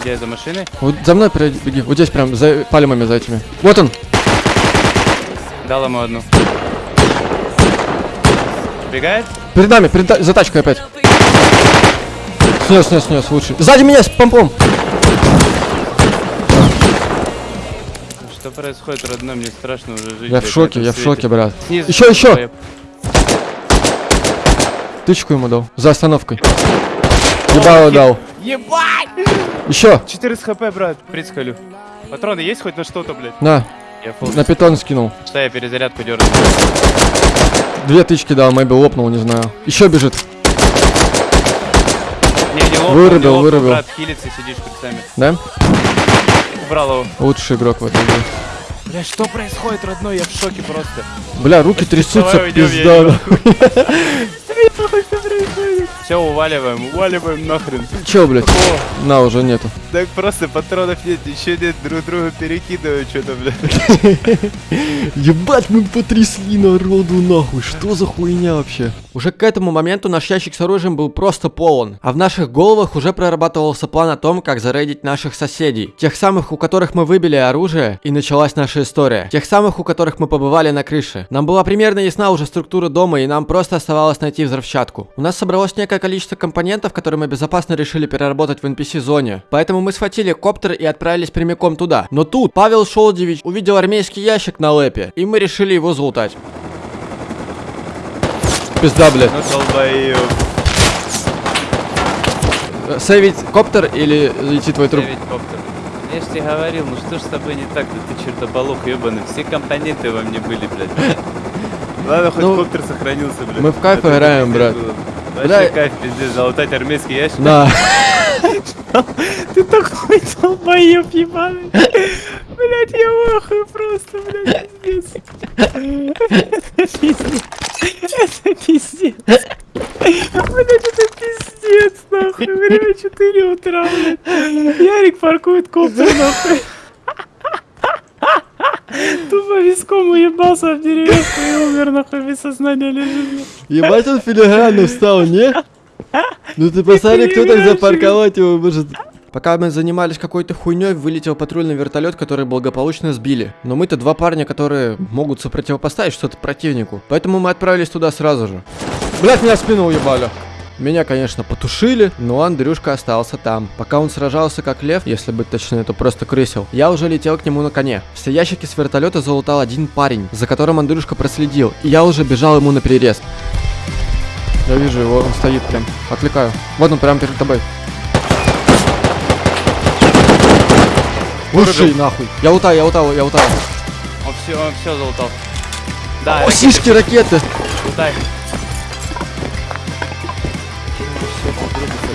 Где, за машиной? Вот за мной беги. Вот здесь прям, за пальмами за этими. Вот он. Дал ему одну. Бегает? Перед нами, перед за тачкой опять. Снес, снес, снес, лучший. Сзади меня с помпом. Что происходит, родной? Мне страшно уже жить. Я в шоке, я в шоке, брат. Снизу Еще, еще! долбоеб. Тычку ему дал. За остановкой. Ебало дал. Ебать! Еще! 14 хп, брат. Прицкалю. Патроны есть хоть на что-то, блядь? На, Я фул. на питон скинул. Что я перезарядку дерну? Две тычки дал, мэйби лопнул, не знаю. Еще бежит. Не, не лопнул, Вырубил, не лопнул, вырубил. брат, хилится, сидишь прицами. Да? Убрал его. Лучший игрок в этой игре. Бля, что происходит, родной? Я в шоке просто. Бля, руки трясутся, давай нахуй. Все, уваливаем, уваливаем нахрен. Че, блядь? На, уже нету. Так просто патронов нет, ничего нет, друг друга перекидывают что-то, бля. *laughs* Ебать, мы потрясли народу нахуй. Что за хуйня вообще? Уже к этому моменту наш ящик с оружием был просто полон. А в наших головах уже прорабатывался план о том, как зарейдить наших соседей. Тех самых, у которых мы выбили оружие, и началась наша история. Тех самых, у которых мы побывали на крыше. Нам была примерно ясна уже структура дома, и нам просто оставалось найти взрывчатку. У нас собралось некое количество компонентов, которые мы безопасно решили переработать в NPC-зоне. Поэтому мы схватили коптер и отправились прямиком туда. Но тут Павел Шолдевич увидел армейский ящик на лэпе, и мы решили его залутать. Пизда, блядь. Э, Сейвить коптер или идти твой труп? Коптер. Я ж тебе говорил, ну что ж с тобой не так, да ты чертополох ебаный, все компоненты во мне были, блядь. Ладно, хоть Ну, коптер сохранился, блядь. мы в кайф А то играем, брат. было. Вообще кайф, пиздец, залутать армейский ящик. На. *laughs* Ты такой долбоеб ебаный. Блять, я вахую просто, блядь, пиздец. Это пиздец. Это пиздец. Блять, это пиздец, нахуй. Время 4 утра, блядь. Ярик паркует коптер, нахуй. *laughs* Тупо виском уебался в деревушку и умер, нахуй, без сознания лежит. Ебать он филигранно встал, не? Ну ты посмотри, кто так запарковать его может. Пока мы занимались какой-то хуйней, вылетел патрульный вертолет, который благополучно сбили. Но мы-то два парня, которые могут сопротивопоставить что-то противнику. Поэтому мы отправились туда сразу же. Блять, меня в спину уебали. Меня, конечно, потушили, но Андрюшка остался там. Пока он сражался как лев, если быть точнее, то просто крысил, я уже летел к нему на коне. Все ящики с вертолета залутал один парень, за которым Андрюшка проследил, и я уже бежал ему на перерез. Я вижу его, он стоит прям. Отвлекаю. Вот он прямо перед тобой. Уши нахуй. Я утаю, я утаю, я утаю. Он все, он все залутал. Да, О, сишки ракеты.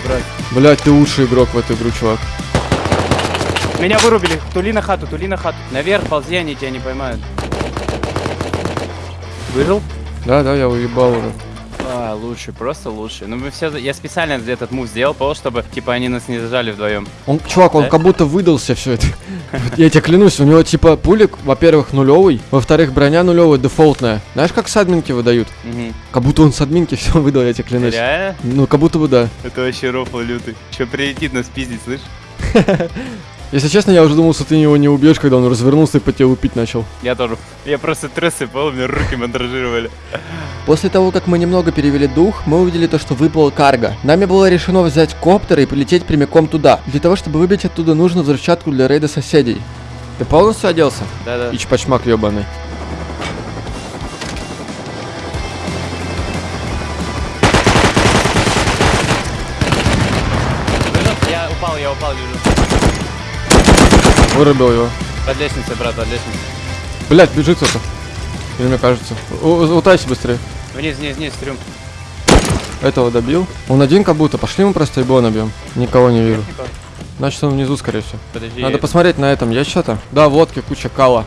Лутай. Блять, ты лучший игрок в эту игру, чувак. Меня вырубили. Тули на хату, тули на хату. Наверх ползи, они тебя не поймают. Выжил? Да, да, я уебал уже. Лучше, просто лучше. Ну мы все, я специально этот мув сделал, потому чтобы, типа, они нас не зажали вдвоем. Он, чувак, он Да? как будто выдался все это. *laughs* Я тебе клянусь, у него типа пулик, во-первых, нулевый, во-вторых, броня нулевая, дефолтная. Знаешь, как с админки выдают? Как будто он с админки *laughs* все выдал, я тебе клянусь. Ну, как будто бы да. Это вообще рофл лютый. Че прилетит нас пиздить, слышь? *laughs* Если честно, я уже думал, что ты его не убьешь, когда он развернулся и по тебе лупить начал. Я тоже. Я просто трессы пол, меня руки мандражировали. После того, как мы немного перевели дух, мы увидели то, что выпала карга. Нами было решено взять коптер и полететь прямиком туда. Для того, чтобы выбить оттуда, нужно взрывчатку для рейда соседей. Ты полностью оделся? Да-да. И чпачмак ебаный. Я упал, я упал, лежу. Вырубил его. Под лестницей, брат, под лестницей. Блять, бежит кто-то. Или мне кажется. Утайся быстрее. Вниз, вниз, вниз, трюм. Этого добил. Он один как будто. Пошли мы просто его набьем. Никого не вижу. Значит он внизу, скорее всего. Подожди. Надо посмотреть на этом. Есть что-то? Да, водки, куча кала.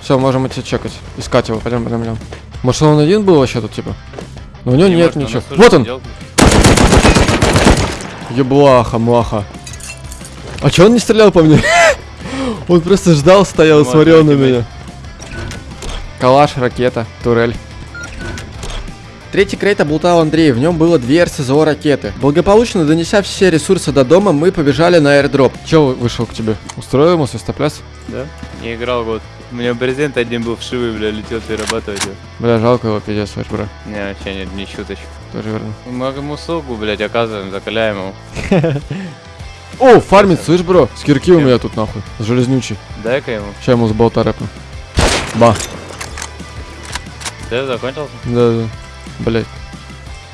Все, можем идти чекать. Искать его. Пойдем, пойдем, пойдем. Может он один был вообще тут, типа? Но у него Не нет может, ничего. уже Вот он! Еблаха, маха. А чё он не стрелял по мне? *laughs* Он просто ждал, стоял, Ну, смотрел на меня. Калаш, ракета, турель. Третий крейт облутал Андрей, в нем было две РСЗО ракеты. Благополучно донеся все ресурсы до дома, мы побежали на airdrop. Чё вышел к тебе? Устроил ему свистопляс? Да? Не играл год. У меня брезент один был вшивый, бля, летел перерабатывать его. Бля, жалко его, пиздец, ваш бро. Не, вообще нет, не шуточку. Тоже верно. Мы ему услугу, блядь, оказываем, закаляем его. *laughs* О, фармит, слышь, бро? С кирки у меня тут нахуй. Железнючий. Дай-ка ему. Сейчас ему с болта рэпну. Ба. Ты закончился? Да, да. Блять.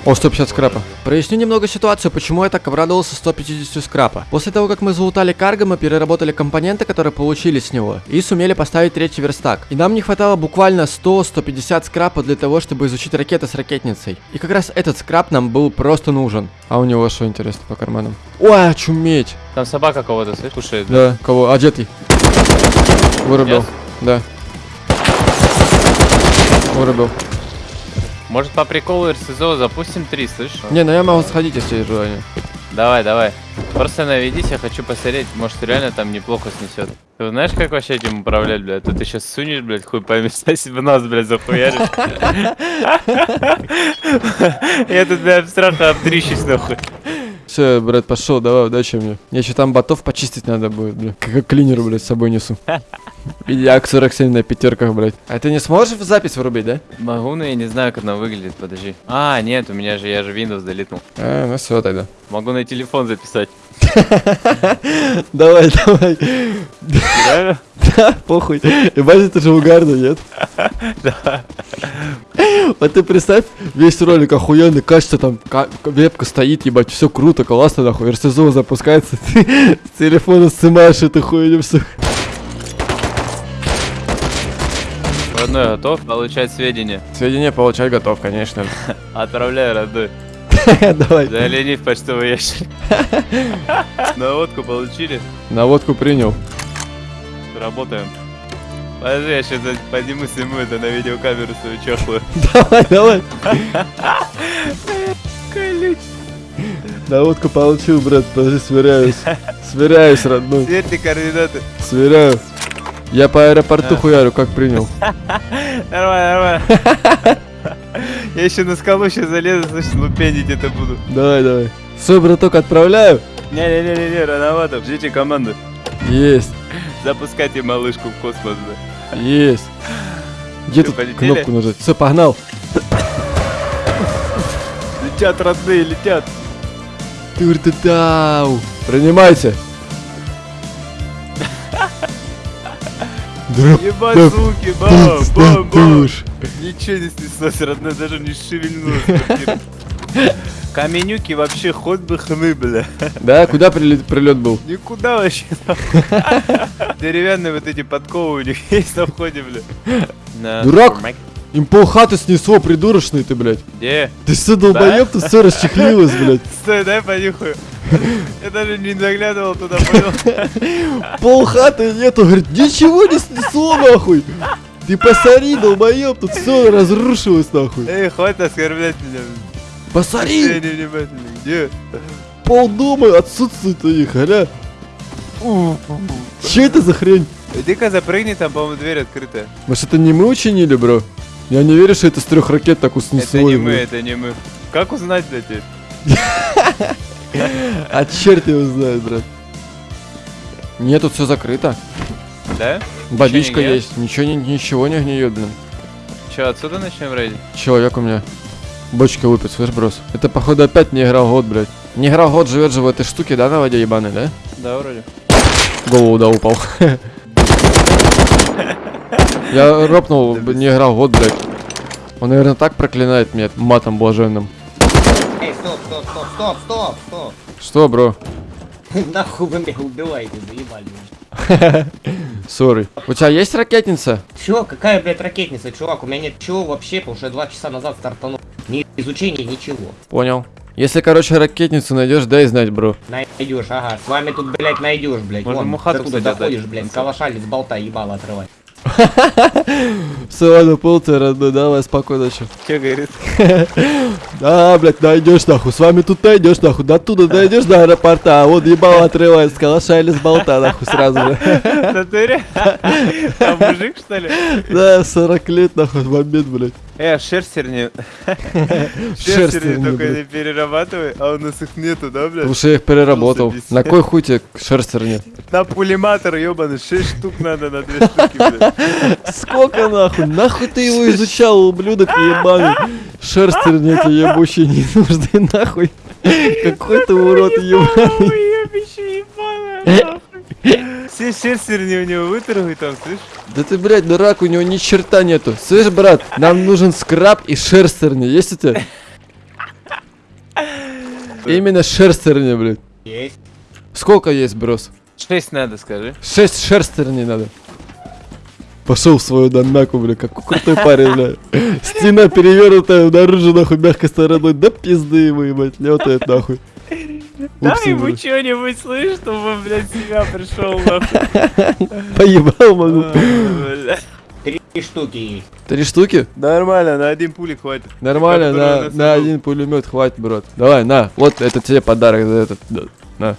О, 150 скрапа. Проясню немного ситуацию, почему я так обрадовался 150 скрапа. После того, как мы залутали карго, мы переработали компоненты, которые получили с него, и сумели поставить третий верстак. И нам не хватало буквально 100-150 скрапа для того, чтобы изучить ракеты с ракетницей. И как раз этот скрап нам был просто нужен. А у него что интересно по карманам? Ой, очуметь! Там собака кого-то, слышишь, кушает. Да, кого? А, Джетти. Вырубил. Yes? Да. Вырубил. Может по приколу РСЗО запустим 3, слышишь? Не, ну я могу сходить, если есть желание. Давай, давай. Просто наведись, я хочу посмотреть, может реально там неплохо снесет. Ты знаешь, как вообще этим управлять, блядь? Тут ты сейчас сунешь, блядь, хуй пойми, *laughs* в нас, блядь, захуяришь. *laughs* *laughs* Я тут, блядь, страха обтрищусь, нахуй. Все, брат, пошел, давай, удачи мне. Мне еще там ботов почистить надо будет, бля. Как клинер, блядь, с собой несу. *laughs* Ак 47 на пятерках, блядь. А ты не сможешь в запись вырубить, да? Могу, но я не знаю, как она выглядит, подожди. А, нет, у меня же, я же Windows долетнул. А, ну все тогда. Могу на телефон записать. *laughs* Давай, давай. Реально? Да, похуй. Ебать, это же угарно, нет? Да. Вот ты представь, весь ролик охуенный, кажется, там ка- вебка стоит, ебать, все круто, классно, нахуй, РСЗО запускается, *laughs* ты с телефона снимаешь эту хуйню все. Родной готов получать сведения. Сведения получать готов, конечно. *laughs* Отправляю, родной. *laughs* Давай. Залени в почтовый ящик. Наводку получили. Наводку принял. Работаем. Подожди, я сейчас подниму, сниму это на видеокамеру свою чахлую. *laughs* Давай, давай. Наводку получил, брат, подожди, сверяюсь. Сверяюсь, родной. Сверьте координаты. Сверяю. Я по аэропорту А. хуярю, как принял. *laughs* Нормально, нормально. *laughs* Я еще на скалу сейчас залезу, значит, лупенить это буду. Давай, давай. Все, браток, отправляю. Не-не-не-не, рановато. Ждите команду. Есть, Запускайте малышку в космос, да. есть. Где Всё, тут полетели? кнопку нажать? Все, погнал. Летят, родные, летят. Тур-ту-тау. Принимайте. Ебать, звуки, бам, бам, бам. Ничего не снеслось, родной, даже не шевельнулось. Каменюки вообще хоть бы хны, бля. Да, куда прилет, прилет был? Никуда вообще. Деревянные вот эти подковы у них есть на входе, бля. Дурак. Им полхаты снесло, придурочный ты, блядь. Где? Ты все долбоеб, тут все расчехлилось, блядь. Стой, дай понюхаю. Я даже не заглядывал туда, понял? Полхаты нету, говорит, ничего не снесло, нахуй. Ты посмотри, долбоеб, тут все разрушилось, нахуй. Эй, хватит оскорблять меня. Посмотри. Где? пол дома отсутствует у них, аля. Че это за хрень? Иди-ка запрыгни, там, по-моему, дверь открытая. Может это не мы учинили, бро? Я не верю, что это с трех ракет так Это снесло. не мы, это не мы. Как узнать, блядь? *laughs* А черт его знает, брат. Нет, тут все закрыто. Да? Гниет? есть, ничего не, ничего не гниет, блин. Че, отсюда начнем рейдить? Человек у меня. Бочка выпит, слышь, брос? Это, походу, опять не играл год, блядь. Не играл год, живет же в этой штуке, да, на воде ебаной, да? Да, вроде. Голову, да, упал. Я ропнул, не играл год, блядь. Он, наверное, так проклинает меня матом блаженным. Эй, стоп, стоп, стоп, стоп, стоп, стоп. Что, бро? *laughs* Нахуй вы меня убиваете, заебали. *laughs* Сори. У тебя есть ракетница? Чё, какая, блядь, ракетница, чувак? У меня нет чего вообще, потому что я два часа назад стартанул. Ни изучения, ничего. Понял. Если, короче, ракетницу найдешь, дай знать, бро. Найдешь, ага. С вами тут, блядь, найдешь, блядь. Можно Вон, мухату, ты туда отдать. блядь, с калашами с болта ебало отрывать. *laughs* Все, ладно, полция, родной, давай, спокойно, чё. Че говорит? *laughs* Да, блядь, найдешь нахуй. С вами тут найдешь нахуй. До туда дойдешь до аэропорта, а вот ебало отрывает с калаша или с болта нахуй сразу же. *laughs* Натуре? А мужик, что ли? Да, 40 лет нахуй момент, блядь. Э, шерстер не... *laughs* Шерстер Шерстер не, только не перерабатывай, а у нас их нету, да, Потому блядь? что я их переработал. Просто На кой хуй тебе шерстер нет? *laughs* На пулематор, ебаный, 6 штук надо на 2 штуки, блядь. *laughs* Сколько нахуй? Нахуй ты его изучал, ублюдок ебаный? Шерстер нет, ебучий не нужный нахуй. Какой ты урод ебаный. Все шерстерни у него выторгуй там, слышь? Да ты, блядь, дурак, у него ни черта нету. Слышь, брат, нам нужен скраб и шерстерни. Есть у тебя? Именно шерстерни, блядь. Есть. Сколько есть, брос? Шесть надо, скажи. Шесть шерстерней надо. Пошел в свою даннаку, бля, какой крутой парень, бля. Стена перевернутая, наружу, нахуй, мягкой стороной. Да пизды ему, ебать, летает, нахуй. Дай ему что-нибудь, слышь, чтобы он, блядь, себя пришел, нахуй. Поебал могу. Бля. Три штуки есть. Три штуки? Нормально, на один пулик хватит. Нормально, на, на один пулемет хватит, брат. Давай, на, вот это тебе подарок за этот. На.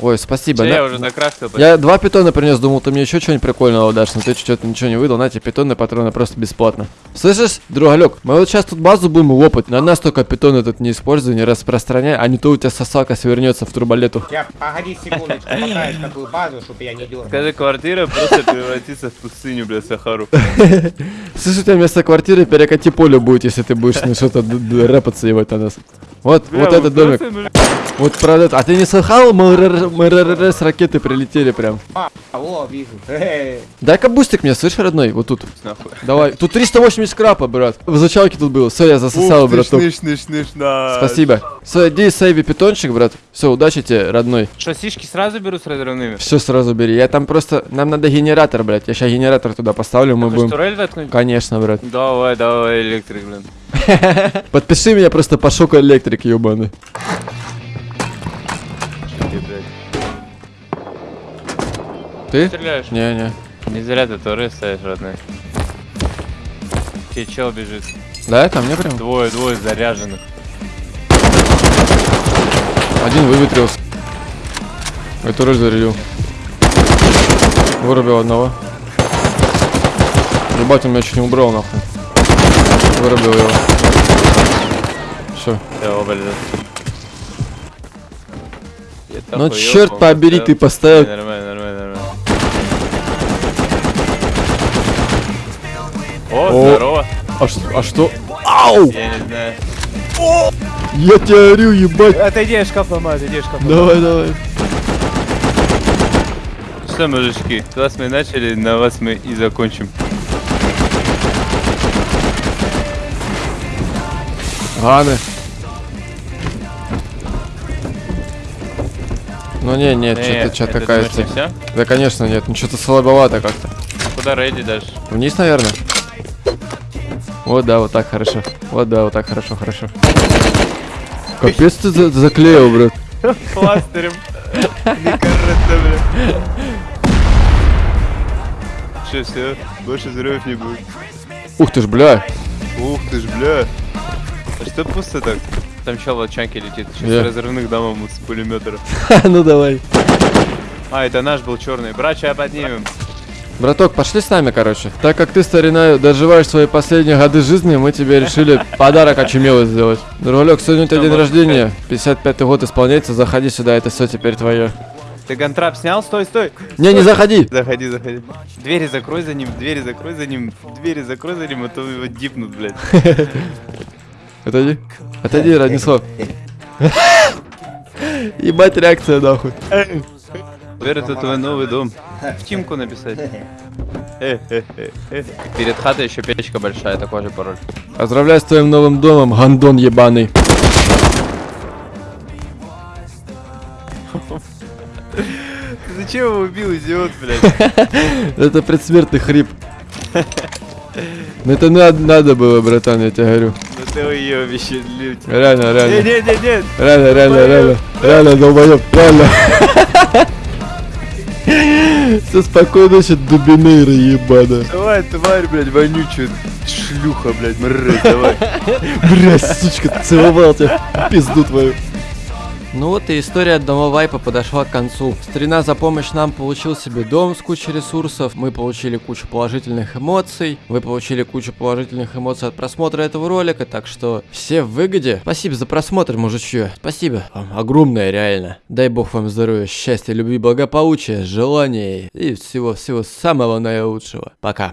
Ой, спасибо. На- я уже накрафтил. Я два питона принес, думал, ты мне еще что-нибудь прикольного дашь, но ты что-то ничего не выдал, на тебе питонные патроны просто бесплатно. Слышишь, другалек, мы вот сейчас тут базу будем лопать, на нас только питон этот не используй, не распространяй, а не то у тебя сосалка свернется в турболету. Я, погоди секундочку, покажешь такую базу, чтобы я не дергал. Скажи, квартира просто превратится в пустыню, бля, Сахару. *laughs* Слышь, у тебя вместо квартиры перекати поле будет, если ты будешь на что-то рэпаться ебать на нас. Вот, вот этот домик. Вот правда, а ты не слыхал, МРРС ракеты прилетели прям. А, о, вижу. Дай-ка бустик мне, слышь, родной, вот тут. нахуй. Давай, тут 380 крапа, брат. В изучалке тут было, все, я засосал, браток. Спасибо. Все, иди сейви питончик, брат. Все, удачи тебе, родной. Что, сишки сразу беру с разрывными? Все сразу бери. Я там просто... Нам надо генератор, блядь. Я сейчас генератор туда поставлю, мы будем... турель воткнуть? Конечно, брат. Давай, давай, электрик, блин. *laughs* Подпиши меня просто по шоку электрик, ебаный. Ты? Стреляешь? Не-не. Не зря ты турель ставишь, родной. Тебе чел бежит. Да, ко мне прям? Двое, двое заряженных. Один выветрился. Эту роль зарядил. Вырубил одного. Ебать, он меня чуть не убрал, нахуй. Вырубил его. Все. Все, блядь. Ну черт побери, ты поставил. Не, Нормально, нормально, нормально. О, О. здорово. А, ш- а что? Ау! Я не знаю. Я тебя орю, ебать. Отойди, я шкаф ломаю, отойди, я шкаф Давай, давай. Что, мужички, с вас мы начали, на вас мы и закончим. Ганы. Ну не, нет, Э, что-то, что-то не всё? Да, конечно, нет, ну что-то слабовато как-то. Куда рейди дашь? Вниз, наверное. Вот, да, вот так хорошо. Вот, да, вот так хорошо, хорошо. Капец ты за- заклеил, брат. *laughs* Пластырем. Че, все, больше взрывов не будет. Ух ты ж, бля. Ух ты ж, бля. А что пусто так? Там чел в отчанке летит, сейчас Я. разрывных дамов с пулемета. *laughs* ну давай. А, это наш был черный. Брача поднимем. Браток, пошли с нами, короче. Так как ты, старина, доживаешь свои последние годы жизни, мы тебе решили подарок очумелый сделать. Другалек, сегодня у тебя день рождения. 55-й год исполняется, заходи сюда, это все теперь твое. Ты гантрап снял? Стой, стой. Не, не заходи. Заходи, заходи. Двери закрой за ним, двери закрой за ним, двери закрой за ним, а то его дипнут, блядь. *laughs* Отойди. Отойди, Радислав. *laughs* Ебать реакция, нахуй. Теперь это твой новый дом. В Тимку написать. *laughs* Перед хатой еще печка большая, такой же пароль. Поздравляю с твоим новым домом, гандон ебаный. Ты зачем его убил, идиот, блядь? *laughs* Это предсмертный хрип. Ну это надо, надо было, братан, я тебе говорю. Ну ты уебище, люди. Реально, реально. Не, не, не, не. Реально, реально, реально. Реально, долбоёб, реально. Все спокойно, ночи, дубинейры ебана. Давай, тварь, блядь, вонючая. Шлюха, блядь, мразь, давай. *laughs* Блять, сучка, целовал тебя, пизду твою. Ну вот и история одного вайпа подошла к концу. Старина за помощь нам получил себе дом с кучей ресурсов, мы получили кучу положительных эмоций, вы получили кучу положительных эмоций от просмотра этого ролика, так что все в выгоде. Спасибо за просмотр, мужичье. Спасибо вам огромное, реально. Дай бог вам здоровья, счастья, любви, благополучия, желаний и всего-всего самого наилучшего. Пока.